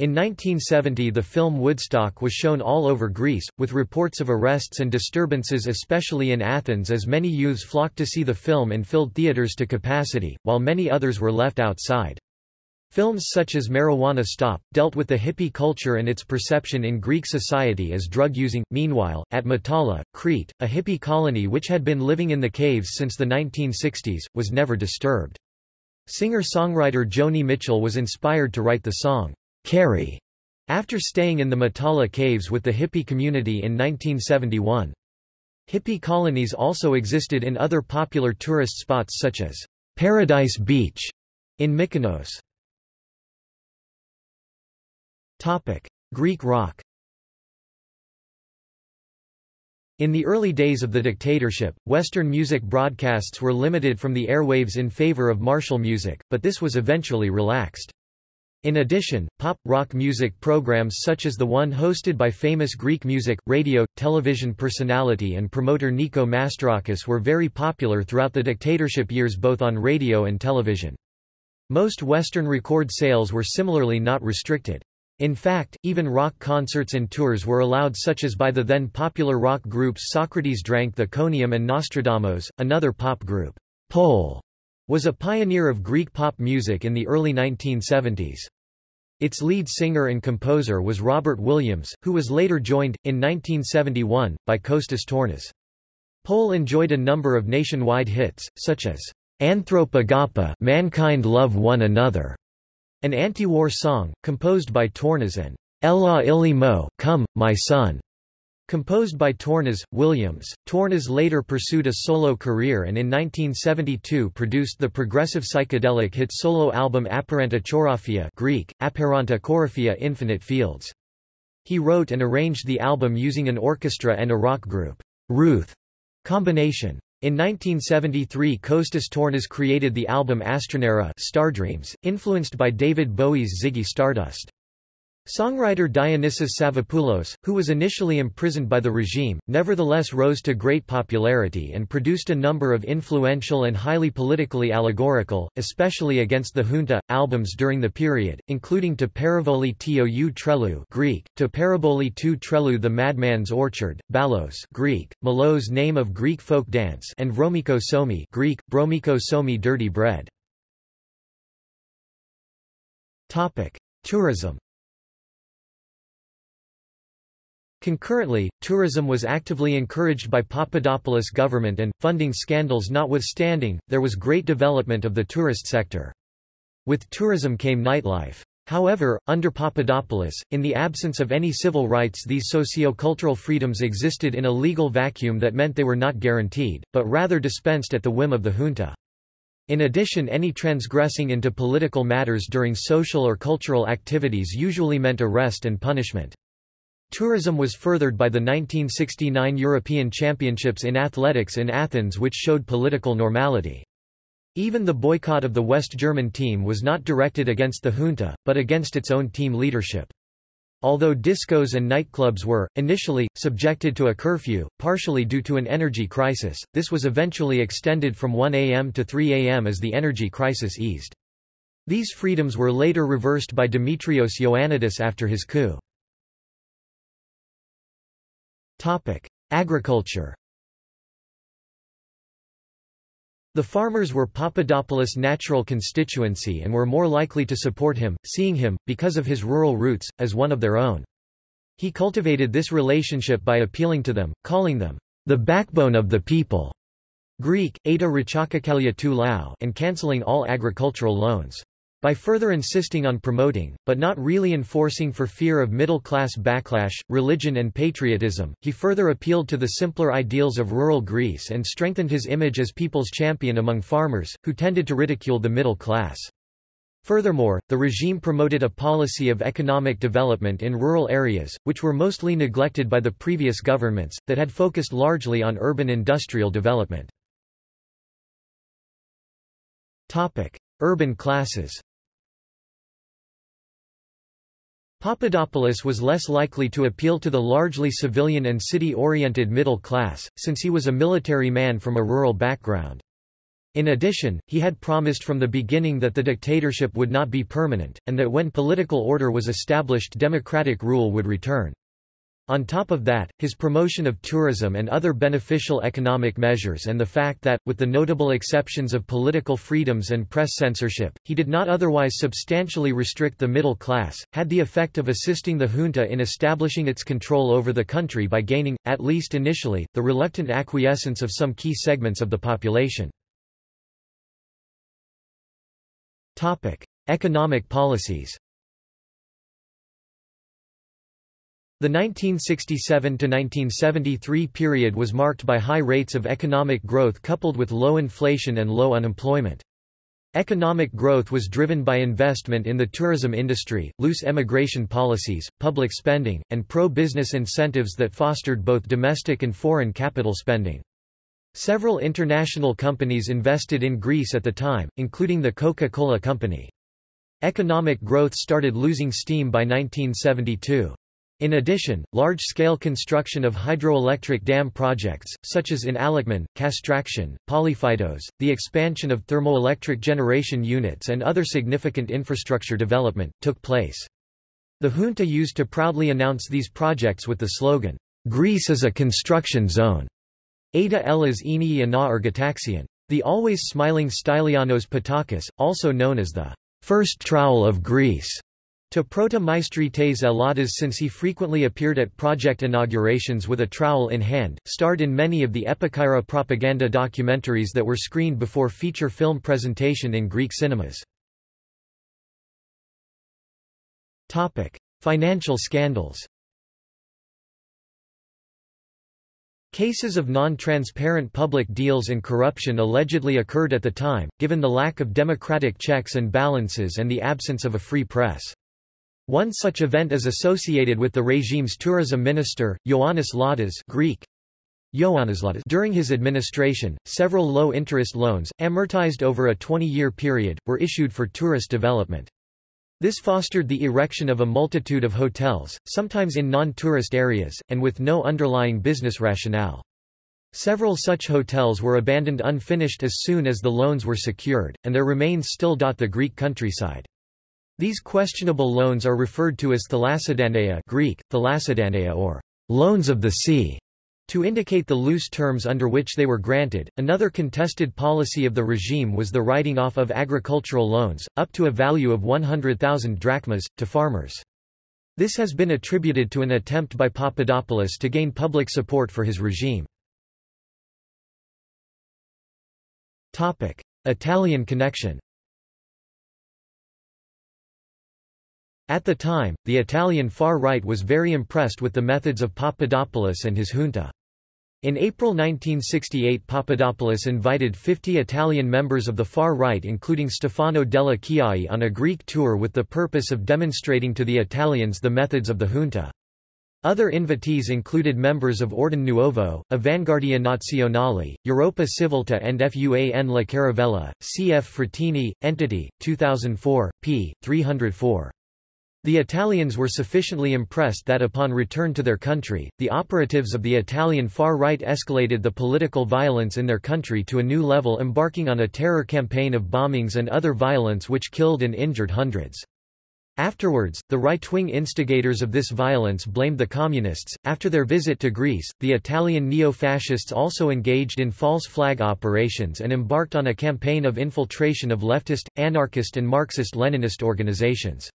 In 1970 the film Woodstock was shown all over Greece, with reports of arrests and disturbances especially in Athens as many youths flocked to see the film and filled theatres to capacity, while many others were left outside. Films such as Marijuana Stop, dealt with the hippie culture and its perception in Greek society as drug-using. Meanwhile, at Matala, Crete, a hippie colony which had been living in the caves since the 1960s, was never disturbed. Singer-songwriter Joni Mitchell was inspired to write the song, Carey, after staying in the Matala caves with the hippie community in 1971. Hippie colonies also existed in other popular tourist spots such as Paradise Beach in Mykonos. Topic: Greek rock. In the early days of the dictatorship, Western music broadcasts were limited from the airwaves in favor of martial music, but this was eventually relaxed. In addition, pop-rock music programs such as the one hosted by famous Greek music, radio, television personality and promoter Nico Mastorakis were very popular throughout the dictatorship years both on radio and television. Most Western record sales were similarly not restricted. In fact, even rock concerts and tours were allowed such as by the then popular rock groups Socrates Drank the Conium and Nostradamus, another pop group. Poll was a pioneer of Greek pop music in the early 1970s. Its lead singer and composer was Robert Williams, who was later joined, in 1971, by Kostas Tournas. Poll enjoyed a number of nationwide hits, such as Anthropagapa Mankind Love One Another, an anti-war song, composed by Tournas and Ella Ili Mo Come, My Son, composed by Tournas, Williams. Tournas later pursued a solo career and in 1972 produced the progressive psychedelic hit solo album Apparenta Chorophia Greek, Apparenta Chorophia Infinite Fields. He wrote and arranged the album using an orchestra and a rock group, Ruth combination. In 1973 Kostas Tournas created the album Astronera Stardreams, influenced by David Bowie's Ziggy Stardust. Songwriter Dionysis Savvopoulos, who was initially imprisoned by the regime, nevertheless rose to great popularity and produced a number of influential and highly politically allegorical, especially against the junta, albums during the period, including To Paraboli Tou Trelou Greek, To Paraboli Tou Trelou The Madman's Orchard, Balos Greek, Malos name of Greek folk dance and Vromiko Somi Greek, Bromiko Somi Dirty Bread. Tourism Concurrently, tourism was actively encouraged by Papadopoulos government and, funding scandals notwithstanding, there was great development of the tourist sector. With tourism came nightlife. However, under Papadopoulos, in the absence of any civil rights these socio-cultural freedoms existed in a legal vacuum that meant they were not guaranteed, but rather dispensed at the whim of the junta. In addition any transgressing into political matters during social or cultural activities usually meant arrest and punishment. Tourism was furthered by the 1969 European Championships in athletics in Athens which showed political normality. Even the boycott of the West German team was not directed against the junta, but against its own team leadership. Although discos and nightclubs were, initially, subjected to a curfew, partially due to an energy crisis, this was eventually extended from 1 am to 3 am as the energy crisis eased. These freedoms were later reversed by Dimitrios Ioannidis after his coup. Topic: Agriculture. The farmers were Papadopoulos' natural constituency and were more likely to support him, seeing him, because of his rural roots, as one of their own. He cultivated this relationship by appealing to them, calling them, the backbone of the people, Greek, Eta lao, and cancelling all agricultural loans. By further insisting on promoting, but not really enforcing for fear of middle-class backlash, religion and patriotism, he further appealed to the simpler ideals of rural Greece and strengthened his image as people's champion among farmers, who tended to ridicule the middle class. Furthermore, the regime promoted a policy of economic development in rural areas, which were mostly neglected by the previous governments, that had focused largely on urban industrial development. Urban classes Papadopoulos was less likely to appeal to the largely civilian and city-oriented middle class, since he was a military man from a rural background. In addition, he had promised from the beginning that the dictatorship would not be permanent, and that when political order was established democratic rule would return. On top of that, his promotion of tourism and other beneficial economic measures and the fact that, with the notable exceptions of political freedoms and press censorship, he did not otherwise substantially restrict the middle class, had the effect of assisting the junta in establishing its control over the country by gaining, at least initially, the reluctant acquiescence of some key segments of the population. Economic policies The 1967–1973 period was marked by high rates of economic growth coupled with low inflation and low unemployment. Economic growth was driven by investment in the tourism industry, loose emigration policies, public spending, and pro-business incentives that fostered both domestic and foreign capital spending. Several international companies invested in Greece at the time, including the Coca-Cola Company. Economic growth started losing steam by 1972. In addition, large-scale construction of hydroelectric dam projects, such as in Alekman, Castraction, Polyphytos, the expansion of thermoelectric generation units and other significant infrastructure development, took place. The junta used to proudly announce these projects with the slogan, Greece is a construction zone. Ada Elas Enii Ana Ergotaxion. The always smiling Stylianos Pattakos, also known as the first trowel of Greece, to Prota Meistrites Eladas since he frequently appeared at project inaugurations with a trowel in hand, starred in many of the Epikaira propaganda documentaries that were screened before feature film presentation in Greek cinemas. Financial scandals Cases of non-transparent public deals and corruption allegedly occurred at the time, given the lack of democratic checks and balances and the absence of a free press. One such event is associated with the regime's tourism minister, Ioannis Ladas Greek. During his administration, several low-interest loans, amortized over a 20-year period, were issued for tourist development. This fostered the erection of a multitude of hotels, sometimes in non-tourist areas, and with no underlying business rationale. Several such hotels were abandoned unfinished as soon as the loans were secured, and their remains still dot the Greek countryside. These questionable loans are referred to as thalassidandeia Greek, thalassidandeia or loans of the sea, to indicate the loose terms under which they were granted. Another contested policy of the regime was the writing off of agricultural loans, up to a value of 100,000 drachmas, to farmers. This has been attributed to an attempt by Papadopoulos to gain public support for his regime. Italian connection At the time, the Italian far right was very impressed with the methods of Papadopoulos and his junta. In April 1968 Papadopoulos invited 50 Italian members of the far right including Stefano Delle Chiaie on a Greek tour with the purpose of demonstrating to the Italians the methods of the junta. Other invitees included members of Ordine Nuovo, Avanguardia Nazionale, Europa Civiltà and FUAN La Caravella, cf. Frattini, Entity, 2004, p. 304. The Italians were sufficiently impressed that upon return to their country, the operatives of the Italian far right escalated the political violence in their country to a new level embarking on a terror campaign of bombings and other violence which killed and injured hundreds. Afterwards, the right-wing instigators of this violence blamed the Communists. After their visit to Greece, the Italian neo-fascists also engaged in false flag operations and embarked on a campaign of infiltration of leftist, anarchist and Marxist-Leninist organizations.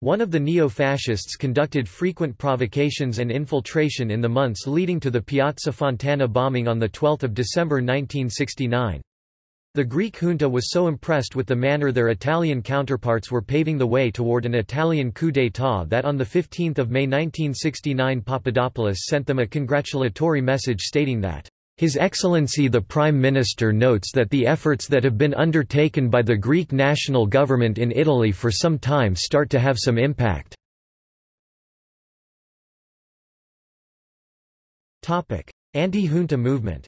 One of the neo-fascists conducted frequent provocations and infiltration in the months leading to the Piazza Fontana bombing on 12 December 1969. The Greek junta was so impressed with the manner their Italian counterparts were paving the way toward an Italian coup d'état that on 15 May 1969 Papadopoulos sent them a congratulatory message stating that his Excellency the Prime Minister notes that the efforts that have been undertaken by the Greek national government in Italy for some time start to have some impact. Anti-junta movement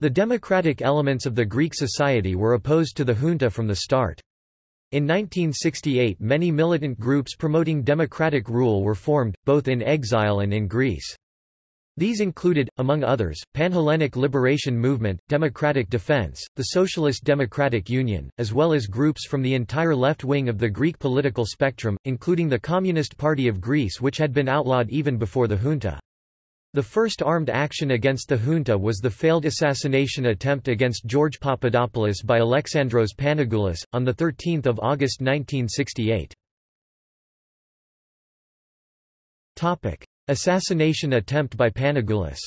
The democratic elements of the Greek society were opposed to the junta from the start. In 1968 many militant groups promoting democratic rule were formed, both in exile and in Greece. These included, among others, Panhellenic Liberation Movement, Democratic Defense, the Socialist Democratic Union, as well as groups from the entire left wing of the Greek political spectrum, including the Communist Party of Greece which had been outlawed even before the junta. The first armed action against the junta was the failed assassination attempt against George Papadopoulos by Alexandros Panagoulis, on 13 August 1968. Assassination attempt by Panagoulis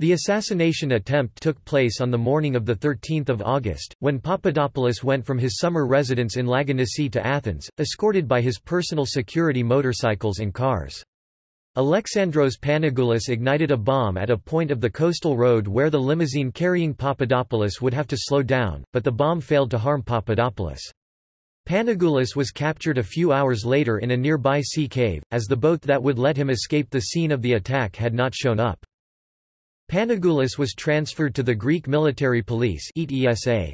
The assassination attempt took place on the morning of 13 August, when Papadopoulos went from his summer residence in Lagonissi to Athens, escorted by his personal security motorcycles and cars. Alexandros Panagoulis ignited a bomb at a point of the coastal road where the limousine carrying Papadopoulos would have to slow down, but the bomb failed to harm Papadopoulos. Panagoulis was captured a few hours later in a nearby sea cave, as the boat that would let him escape the scene of the attack had not shown up. Panagoulis was transferred to the Greek military police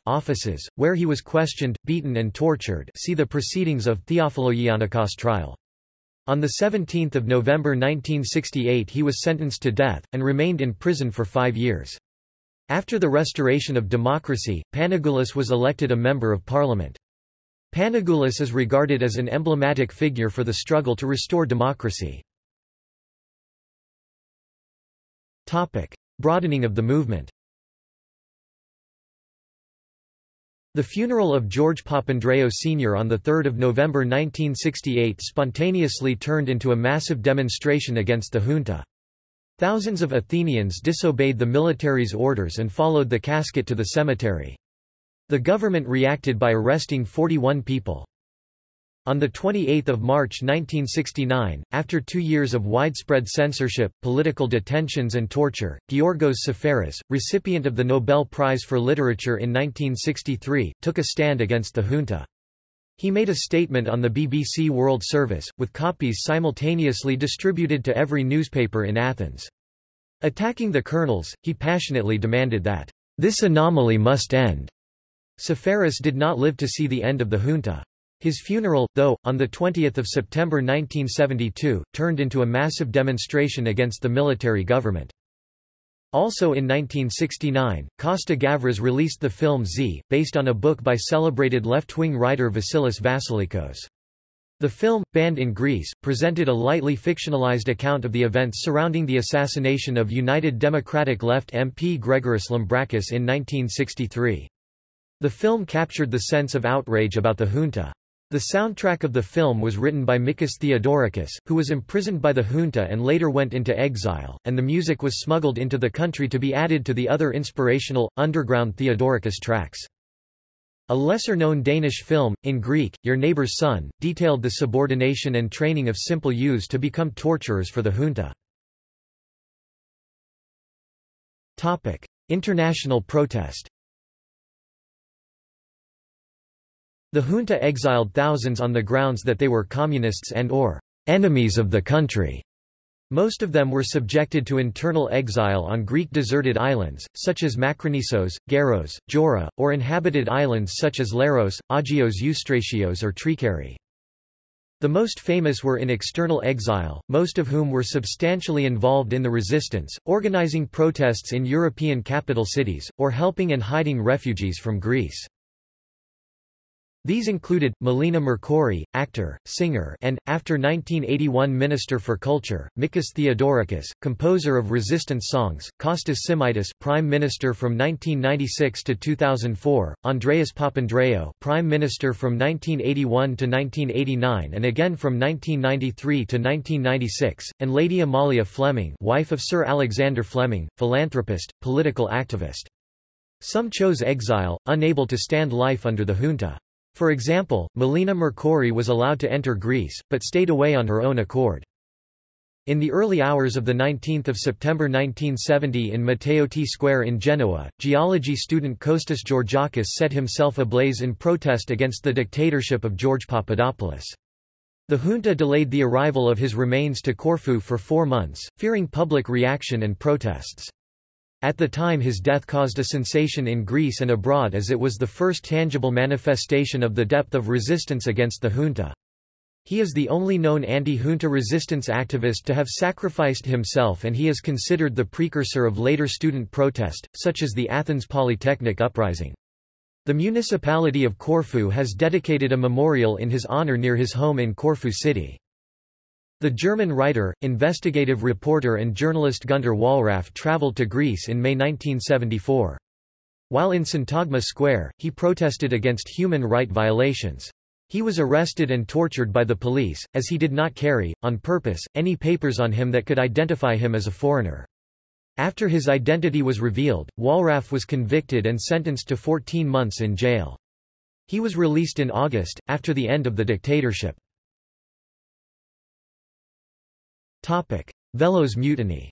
offices, where he was questioned, beaten and tortured see the proceedings of Theophilogiannikos trial. On 17 November 1968 he was sentenced to death, and remained in prison for five years. After the restoration of democracy, Panagoulis was elected a member of parliament. Panagoulis is regarded as an emblematic figure for the struggle to restore democracy. Broadening of the movement The funeral of George Papandreou Sr. on 3 November 1968 spontaneously turned into a massive demonstration against the junta. Thousands of Athenians disobeyed the military's orders and followed the casket to the cemetery. The government reacted by arresting 41 people. On 28 March 1969, after two years of widespread censorship, political detentions and torture, Giorgos Seferis, recipient of the Nobel Prize for Literature in 1963, took a stand against the junta. He made a statement on the BBC World Service, with copies simultaneously distributed to every newspaper in Athens. Attacking the colonels, he passionately demanded that, "...this anomaly must end." Seferis did not live to see the end of the junta. His funeral, though, on 20 September 1972, turned into a massive demonstration against the military government. Also in 1969, Costa Gavras released the film Z, based on a book by celebrated left-wing writer Vasilis Vassilikos. The film, banned in Greece, presented a lightly fictionalized account of the events surrounding the assassination of United Democratic Left MP Grigoris Lambrakis in 1963. The film captured the sense of outrage about the junta. The soundtrack of the film was written by Mikis Theodorakis, who was imprisoned by the junta and later went into exile, and the music was smuggled into the country to be added to the other inspirational, underground Theodorakis tracks. A lesser-known Danish film, in Greek, Your Neighbor's Son, detailed the subordination and training of simple youths to become torturers for the junta. International protest The junta exiled thousands on the grounds that they were communists and or enemies of the country. Most of them were subjected to internal exile on Greek deserted islands, such as Makronissos, Gyaros, Jora, or inhabited islands such as Leros, Agios Eustratios or Trikeri. The most famous were in external exile, most of whom were substantially involved in the resistance, organizing protests in European capital cities, or helping and hiding refugees from Greece. These included, Melina Mercouri, actor, singer and, after 1981 Minister for Culture, Mikis Theodorakis, composer of resistance songs, Kostas Simitis Prime Minister from 1996 to 2004, Andreas Papandreou Prime Minister from 1981 to 1989 and again from 1993 to 1996, and Lady Amalia Fleming wife of Sir Alexander Fleming, philanthropist, political activist. Some chose exile, unable to stand life under the junta. For example, Melina Mercouri was allowed to enter Greece, but stayed away on her own accord. In the early hours of 19 September 1970 in Matteotti Square in Genoa, geology student Kostas Georgakis set himself ablaze in protest against the dictatorship of George Papadopoulos. The junta delayed the arrival of his remains to Corfu for four months, fearing public reaction and protests. At the time his death caused a sensation in Greece and abroad as it was the first tangible manifestation of the depth of resistance against the junta. He is the only known anti-junta resistance activist to have sacrificed himself and he is considered the precursor of later student protest, such as the Athens Polytechnic Uprising. The municipality of Corfu has dedicated a memorial in his honor near his home in Corfu city. The German writer, investigative reporter and journalist Günter Wallraff traveled to Greece in May 1974. While in Syntagma Square, he protested against human right violations. He was arrested and tortured by the police, as he did not carry, on purpose, any papers on him that could identify him as a foreigner. After his identity was revealed, Wallraff was convicted and sentenced to 14 months in jail. He was released in August, after the end of the dictatorship. Velos mutiny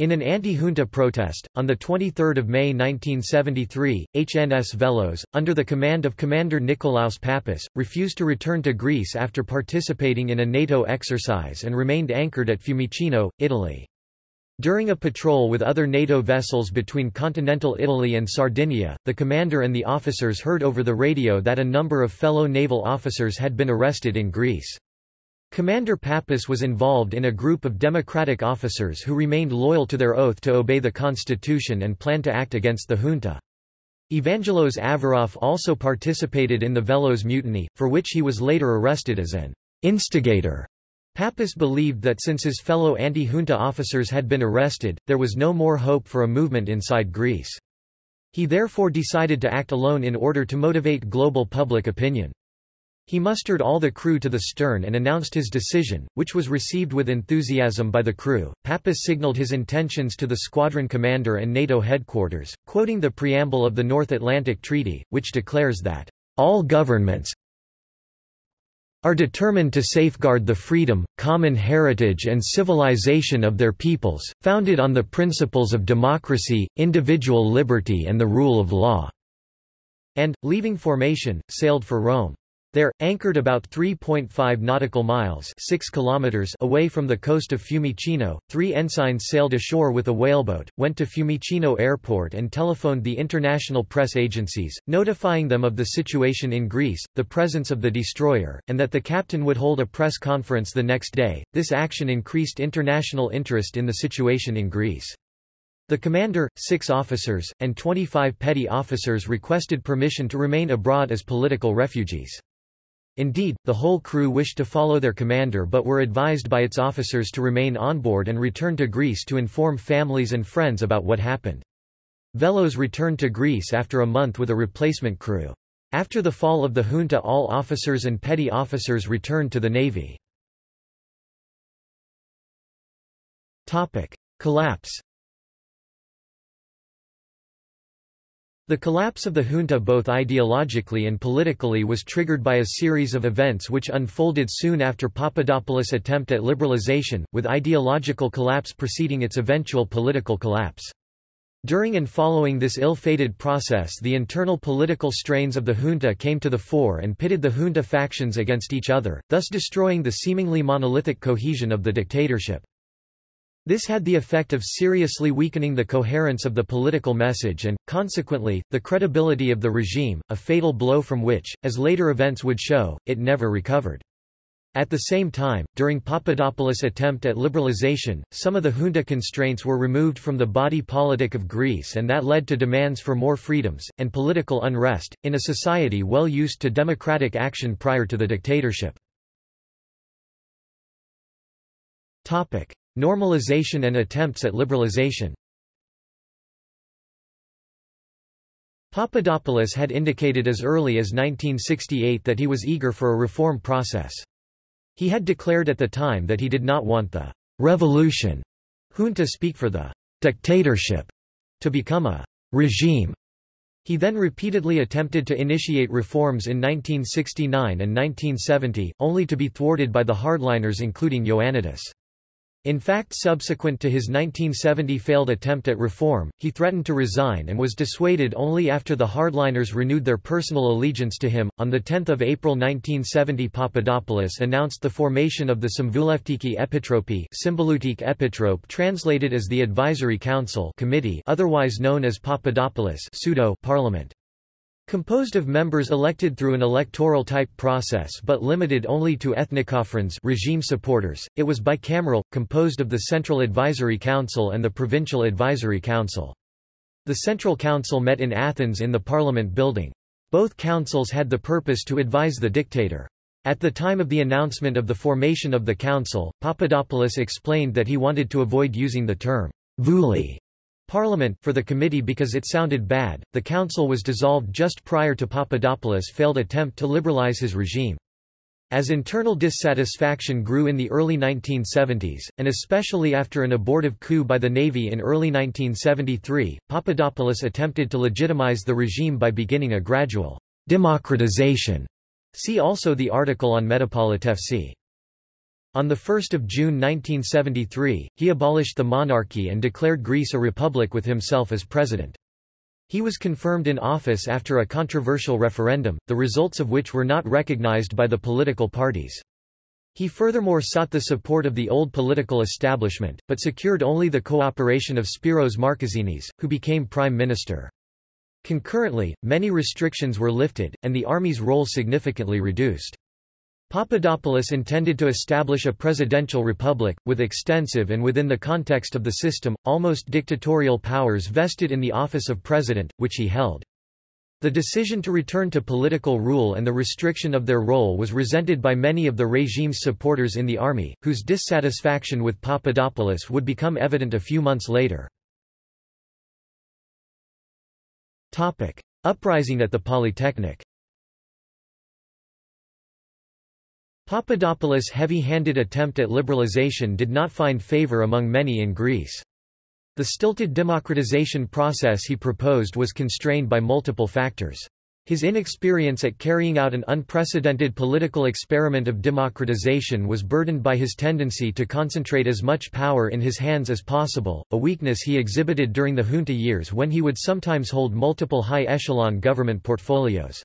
In an anti-junta protest, on 23 May 1973, HNS Velos, under the command of Commander Nikolaos Pappas, refused to return to Greece after participating in a NATO exercise and remained anchored at Fiumicino, Italy. During a patrol with other NATO vessels between continental Italy and Sardinia, the commander and the officers heard over the radio that a number of fellow naval officers had been arrested in Greece. Commander Pappas was involved in a group of democratic officers who remained loyal to their oath to obey the constitution and planned to act against the junta. Evangelos Averoff also participated in the Velos mutiny, for which he was later arrested as an instigator. Pappas believed that since his fellow anti-junta officers had been arrested, there was no more hope for a movement inside Greece. He therefore decided to act alone in order to motivate global public opinion. He mustered all the crew to the stern and announced his decision, which was received with enthusiasm by the crew. Pappas signaled his intentions to the squadron commander and NATO headquarters, quoting the preamble of the North Atlantic Treaty, which declares that all governments are determined to safeguard the freedom, common heritage and civilization of their peoples, founded on the principles of democracy, individual liberty and the rule of law", and, leaving formation, sailed for Rome. There, anchored about 3.5 nautical miles 6 kilometers away from the coast of Fiumicino, three ensigns sailed ashore with a whaleboat, went to Fiumicino airport and telephoned the international press agencies, notifying them of the situation in Greece, the presence of the destroyer, and that the captain would hold a press conference the next day. This action increased international interest in the situation in Greece. The commander, six officers, and 25 petty officers requested permission to remain abroad as political refugees. Indeed, the whole crew wished to follow their commander but were advised by its officers to remain on board and return to Greece to inform families and friends about what happened. Velos returned to Greece after a month with a replacement crew. After the fall of the junta all officers and petty officers returned to the navy. Collapse The collapse of the junta both ideologically and politically was triggered by a series of events which unfolded soon after Papadopoulos' attempt at liberalization, with ideological collapse preceding its eventual political collapse. During and following this ill-fated process the internal political strains of the junta came to the fore and pitted the junta factions against each other, thus destroying the seemingly monolithic cohesion of the dictatorship. This had the effect of seriously weakening the coherence of the political message and, consequently, the credibility of the regime, a fatal blow from which, as later events would show, it never recovered. At the same time, during Papadopoulos' attempt at liberalization, some of the junta constraints were removed from the body politic of Greece and that led to demands for more freedoms, and political unrest, in a society well used to democratic action prior to the dictatorship. Normalization and attempts at liberalization Papadopoulos had indicated as early as 1968 that he was eager for a reform process. He had declared at the time that he did not want the revolution junta speak for the dictatorship to become a regime. He then repeatedly attempted to initiate reforms in 1969 and 1970, only to be thwarted by the hardliners including Ioannidis. In fact subsequent to his 1970 failed attempt at reform, he threatened to resign and was dissuaded only after the hardliners renewed their personal allegiance to him. On 10 April 1970 Papadopoulos announced the formation of the Symvouleftiki Epitropi Symbolutique Epitrope translated as the Advisory Council Committee otherwise known as Papadopoulos pseudo Parliament. Composed of members elected through an electoral-type process but limited only to ethnikophrones regime supporters, it was bicameral, composed of the Central Advisory Council and the Provincial Advisory Council. The Central Council met in Athens in the Parliament building. Both councils had the purpose to advise the dictator. At the time of the announcement of the formation of the council, Papadopoulos explained that he wanted to avoid using the term Vouli Parliament for the committee because it sounded bad. The council was dissolved just prior to Papadopoulos' failed attempt to liberalize his regime. As internal dissatisfaction grew in the early 1970s, and especially after an abortive coup by the Navy in early 1973, Papadopoulos attempted to legitimize the regime by beginning a gradual democratization. See also the article on Metapolitefsi. On 1 June 1973, he abolished the monarchy and declared Greece a republic with himself as president. He was confirmed in office after a controversial referendum, the results of which were not recognized by the political parties. He furthermore sought the support of the old political establishment, but secured only the cooperation of Spiros Markezinis, who became prime minister. Concurrently, many restrictions were lifted, and the army's role significantly reduced. Papadopoulos intended to establish a presidential republic, with extensive and within the context of the system, almost dictatorial powers vested in the office of president, which he held. The decision to return to political rule and the restriction of their role was resented by many of the regime's supporters in the army, whose dissatisfaction with Papadopoulos would become evident a few months later. Topic. Uprising at the Polytechnic Papadopoulos' heavy-handed attempt at liberalization did not find favor among many in Greece. The stilted democratization process he proposed was constrained by multiple factors. His inexperience at carrying out an unprecedented political experiment of democratization was burdened by his tendency to concentrate as much power in his hands as possible, a weakness he exhibited during the junta years when he would sometimes hold multiple high-echelon government portfolios.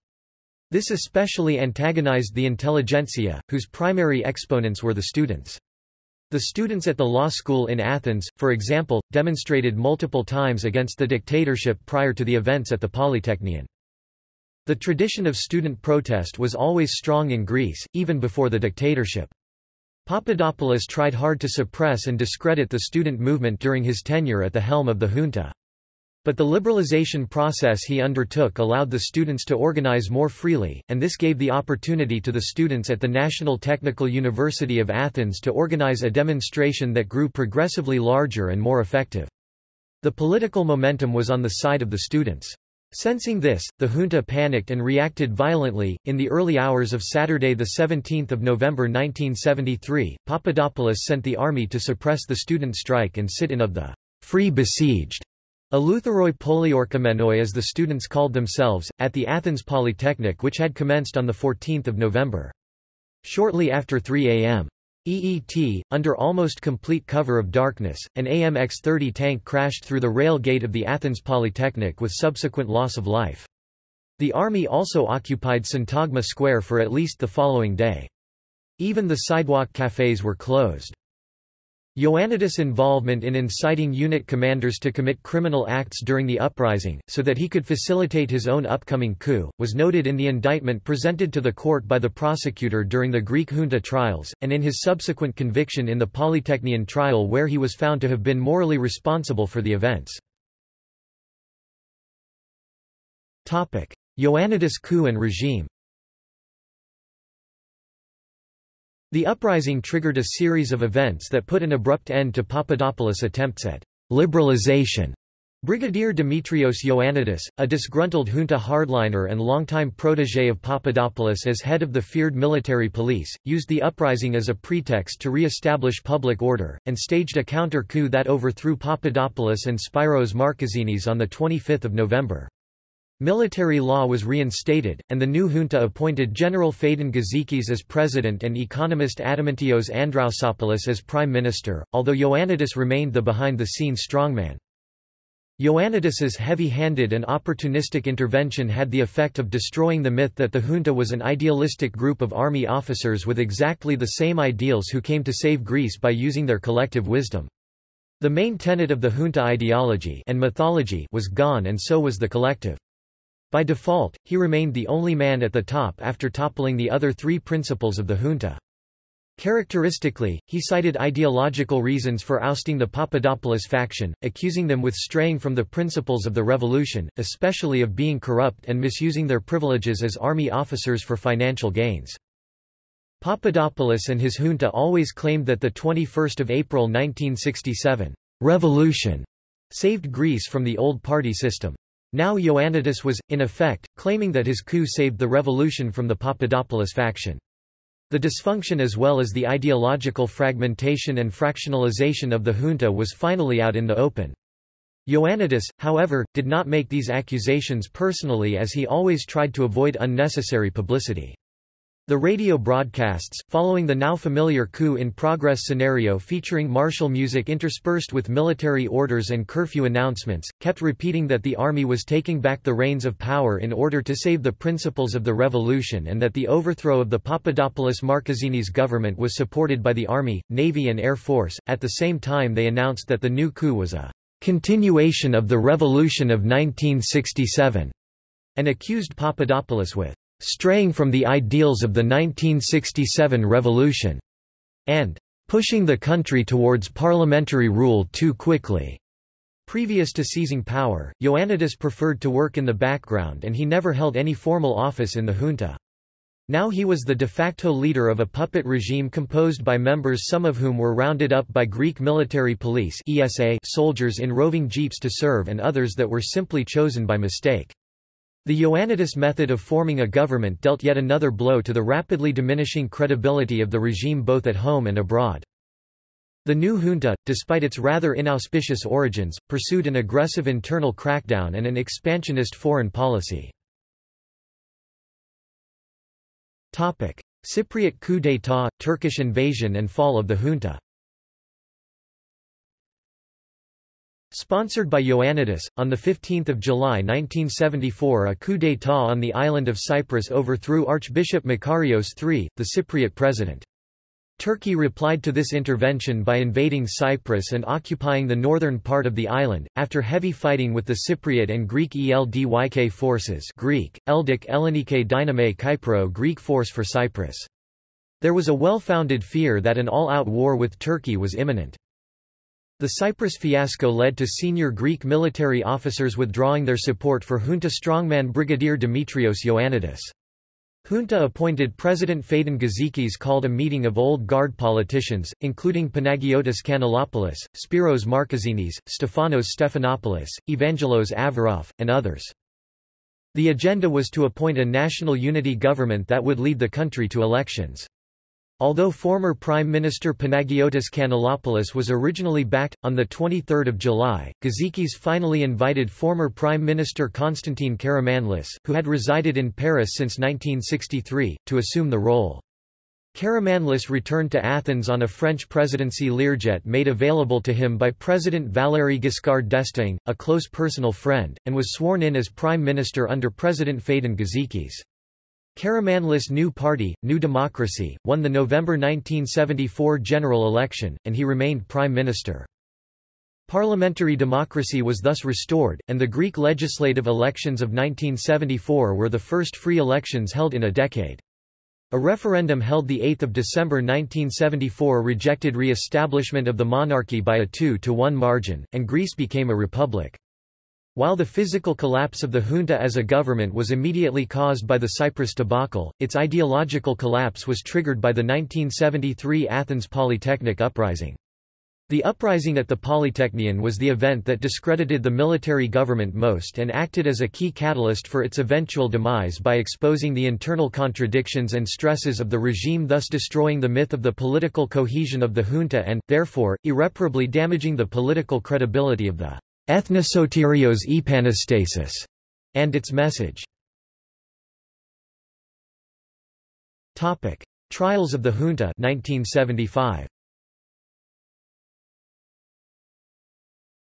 This especially antagonized the intelligentsia, whose primary exponents were the students. The students at the law school in Athens, for example, demonstrated multiple times against the dictatorship prior to the events at the Polytechnion. The tradition of student protest was always strong in Greece, even before the dictatorship. Papadopoulos tried hard to suppress and discredit the student movement during his tenure at the helm of the junta. But the liberalization process he undertook allowed the students to organize more freely, and this gave the opportunity to the students at the National Technical University of Athens to organize a demonstration that grew progressively larger and more effective. The political momentum was on the side of the students. Sensing this, the junta panicked and reacted violently. In the early hours of Saturday, 17 November 1973, Papadopoulos sent the army to suppress the student strike and sit in of the free besieged Eleutheroi Poliorkomenoi as the students called themselves, at the Athens Polytechnic which had commenced on 14 November. Shortly after 3 a.m. EET, under almost complete cover of darkness, an AMX-30 tank crashed through the rail gate of the Athens Polytechnic with subsequent loss of life. The army also occupied Syntagma Square for at least the following day. Even the sidewalk cafes were closed. Ioannidis' involvement in inciting unit commanders to commit criminal acts during the uprising, so that he could facilitate his own upcoming coup, was noted in the indictment presented to the court by the prosecutor during the Greek junta trials, and in his subsequent conviction in the Polytechnion trial where he was found to have been morally responsible for the events. Ioannidis coup and regime The uprising triggered a series of events that put an abrupt end to Papadopoulos' attempts at liberalization. Brigadier Dimitrios Ioannidis, a disgruntled junta hardliner and longtime protégé of Papadopoulos as head of the feared military police, used the uprising as a pretext to re-establish public order, and staged a counter-coup that overthrew Papadopoulos and Spiros Markezinis on 25 November. Military law was reinstated, and the new junta appointed General Phaedon Gizikis as president and economist Adamantios Androutsopoulos as prime minister, although Ioannidis remained the behind-the-scenes strongman. Ioannidis's heavy-handed and opportunistic intervention had the effect of destroying the myth that the junta was an idealistic group of army officers with exactly the same ideals who came to save Greece by using their collective wisdom. The main tenet of the junta ideology and mythology was gone and so was the collective. By default, he remained the only man at the top after toppling the other three principals of the junta. Characteristically, he cited ideological reasons for ousting the Papadopoulos faction, accusing them with straying from the principles of the revolution, especially of being corrupt and misusing their privileges as army officers for financial gains. Papadopoulos and his junta always claimed that the 21st of April 1967 revolution saved Greece from the old party system. Now Ioannidis was, in effect, claiming that his coup saved the revolution from the Papadopoulos faction. The dysfunction as well as the ideological fragmentation and fractionalization of the junta was finally out in the open. Ioannidis, however, did not make these accusations personally as he always tried to avoid unnecessary publicity. The radio broadcasts, following the now familiar coup-in-progress scenario featuring martial music interspersed with military orders and curfew announcements, kept repeating that the army was taking back the reins of power in order to save the principles of the revolution and that the overthrow of the Papadopoulos Markezinis government was supported by the army, navy and air force. At the same time they announced that the new coup was a continuation of the revolution of 1967 and accused Papadopoulos with straying from the ideals of the 1967 revolution, and pushing the country towards parliamentary rule too quickly. Previous to seizing power, Ioannidis preferred to work in the background and he never held any formal office in the junta. Now he was the de facto leader of a puppet regime composed by members some of whom were rounded up by Greek military police ESA soldiers in roving jeeps to serve and others that were simply chosen by mistake. The Ioannidis method of forming a government dealt yet another blow to the rapidly diminishing credibility of the regime both at home and abroad. The new junta, despite its rather inauspicious origins, pursued an aggressive internal crackdown and an expansionist foreign policy. Cypriot coup d'état, Turkish invasion and fall of the junta Sponsored by Ioannidis, on 15 July 1974 a coup d'état on the island of Cyprus overthrew Archbishop Makarios III, the Cypriot president. Turkey replied to this intervention by invading Cyprus and occupying the northern part of the island, after heavy fighting with the Cypriot and Greek ELDYK forces Greek, Eldik Ellenike Dyname Kypro Greek force for Cyprus. There was a well-founded fear that an all-out war with Turkey was imminent. The Cyprus fiasco led to senior Greek military officers withdrawing their support for junta strongman Brigadier Dimitrios Ioannidis. Junta appointed President Phaidon Gizikis called a meeting of old guard politicians, including Panagiotis Kanellopoulos, Spiros Markezinis, Stefanos Stephanopoulos, Evangelos Averoff, and others. The agenda was to appoint a national unity government that would lead the country to elections. Although former Prime Minister Panagiotis Kanellopoulos was originally backed, on 23 July, Gizikis finally invited former Prime Minister Konstantin Karamanlis, who had resided in Paris since 1963, to assume the role. Karamanlis returned to Athens on a French presidency Learjet made available to him by President Valéry Giscard d'Estaing, a close personal friend, and was sworn in as Prime Minister under President Phaidon Gizikis. Karamanlis' new party, New Democracy, won the November 1974 general election, and he remained prime minister. Parliamentary democracy was thus restored, and the Greek legislative elections of 1974 were the first free elections held in a decade. A referendum held 8 December 1974 rejected re-establishment of the monarchy by a 2 to 1 margin, and Greece became a republic. While the physical collapse of the junta as a government was immediately caused by the Cyprus debacle, its ideological collapse was triggered by the 1973 Athens Polytechnic uprising. The uprising at the Polytechnion was the event that discredited the military government most and acted as a key catalyst for its eventual demise by exposing the internal contradictions and stresses of the regime thus destroying the myth of the political cohesion of the junta and, therefore, irreparably damaging the political credibility of the Ethnosotirios epanastasis, and its message. Topic: Trials of the Junta 1975.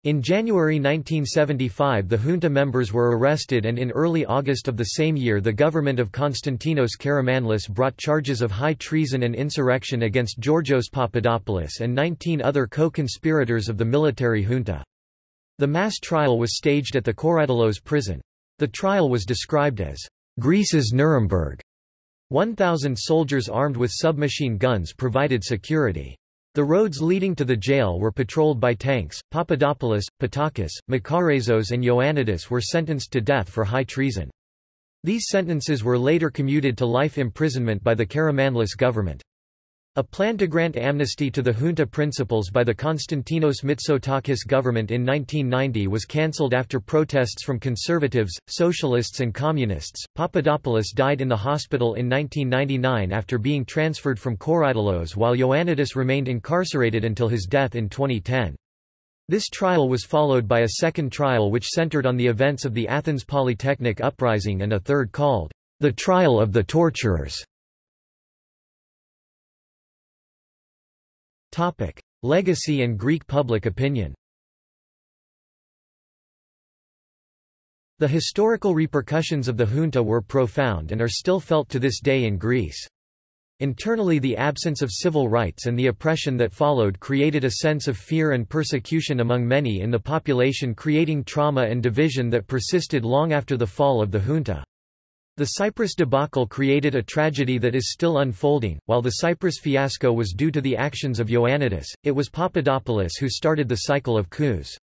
In January 1975 the junta members were arrested and in early August of the same year the government of Konstantinos Karamanlis brought charges of high treason and insurrection against Georgios Papadopoulos and 19 other co-conspirators of the military junta. The mass trial was staged at the Korydallos prison. The trial was described as Greece's Nuremberg. 1,000 soldiers armed with submachine guns provided security. The roads leading to the jail were patrolled by tanks. Papadopoulos, Pattakos, Makarezos, and Ioannidis were sentenced to death for high treason. These sentences were later commuted to life imprisonment by the Karamanlis government. A plan to grant amnesty to the junta principals by the Konstantinos Mitsotakis government in 1990 was cancelled after protests from conservatives, socialists, and communists. Papadopoulos died in the hospital in 1999 after being transferred from Korydallos while Ioannidis remained incarcerated until his death in 2010. This trial was followed by a second trial which centered on the events of the Athens Polytechnic uprising and a third called, The Trial of the Torturers. Topic. Legacy and Greek public opinion The historical repercussions of the junta were profound and are still felt to this day in Greece. Internally the absence of civil rights and the oppression that followed created a sense of fear and persecution among many in the population creating trauma and division that persisted long after the fall of the junta. The Cyprus debacle created a tragedy that is still unfolding. While the Cyprus fiasco was due to the actions of Ioannidis, it was Papadopoulos who started the cycle of coups.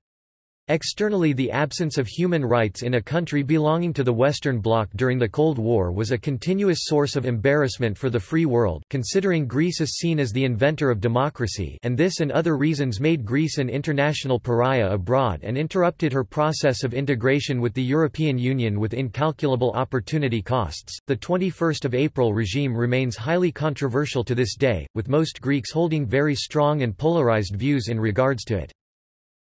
Externally the absence of human rights in a country belonging to the Western Bloc during the Cold War was a continuous source of embarrassment for the free world, considering Greece is seen as the inventor of democracy and this and other reasons made Greece an international pariah abroad and interrupted her process of integration with the European Union with incalculable opportunity costs. The 21st of April regime remains highly controversial to this day, with most Greeks holding very strong and polarized views in regards to it.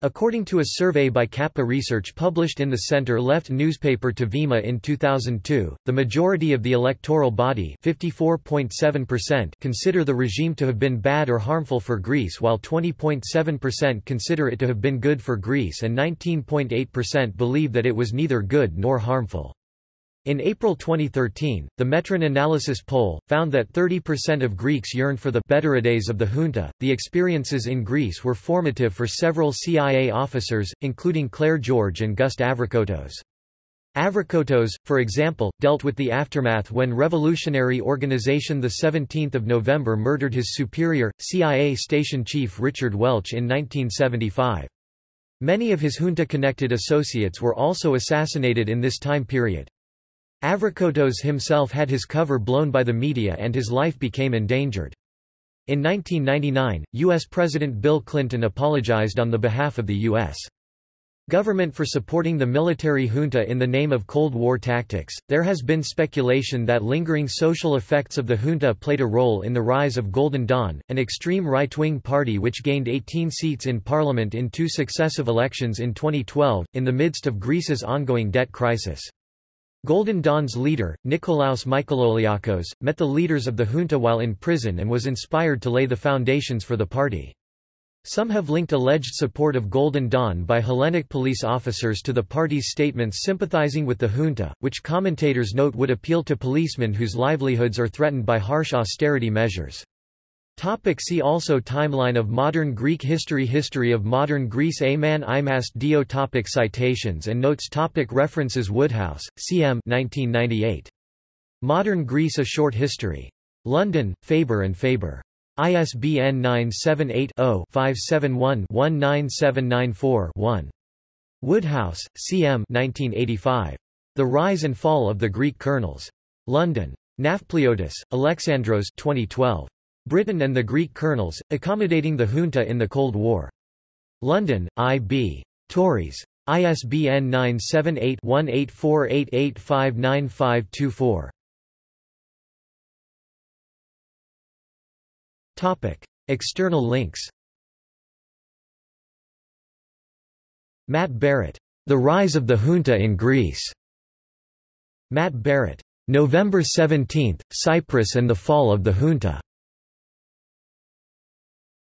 According to a survey by Kappa Research published in the center-left newspaper To Vima in 2002, the majority of the electoral body consider the regime to have been bad or harmful for Greece while 20.7% consider it to have been good for Greece and 19.8% believe that it was neither good nor harmful. In April 2013, the Metron analysis poll found that 30% of Greeks yearned for the better days of the junta. The experiences in Greece were formative for several CIA officers, including Clair George and Gust Avrakotos. Avrakotos, for example, dealt with the aftermath when revolutionary organization 17 November murdered his superior, CIA station chief Richard Welch in 1975. Many of his junta-connected associates were also assassinated in this time period. Avrakotos himself had his cover blown by the media and his life became endangered. In 1999, U.S. President Bill Clinton apologized on the behalf of the U.S. government for supporting the military junta in the name of Cold War tactics. There has been speculation that lingering social effects of the junta played a role in the rise of Golden Dawn, an extreme right-wing party which gained 18 seats in parliament in two successive elections in 2012, in the midst of Greece's ongoing debt crisis. Golden Dawn's leader, Nikolaos Michaloliakos, met the leaders of the junta while in prison and was inspired to lay the foundations for the party. Some have linked alleged support of Golden Dawn by Hellenic police officers to the party's statements sympathizing with the junta, which commentators note would appeal to policemen whose livelihoods are threatened by harsh austerity measures. Topic see also Timeline of modern Greek history History of modern Greece Aman Imast Dio topic Citations and notes topic References Woodhouse, C.M. 1998. Modern Greece A Short History. London, Faber and Faber. ISBN 978-0-571-19794-1. Woodhouse, C.M. 1985. The Rise and Fall of the Greek Colonels. London. Nafpliotis, Alexandros 2012. Britain and the Greek colonels, accommodating the junta in the Cold War. London, I.B. Tauris. ISBN 978-1848859524. Topic. External links Matt Barrett. The Rise of the Junta in Greece. Matt Barrett. November 17, Cyprus and the Fall of the Junta.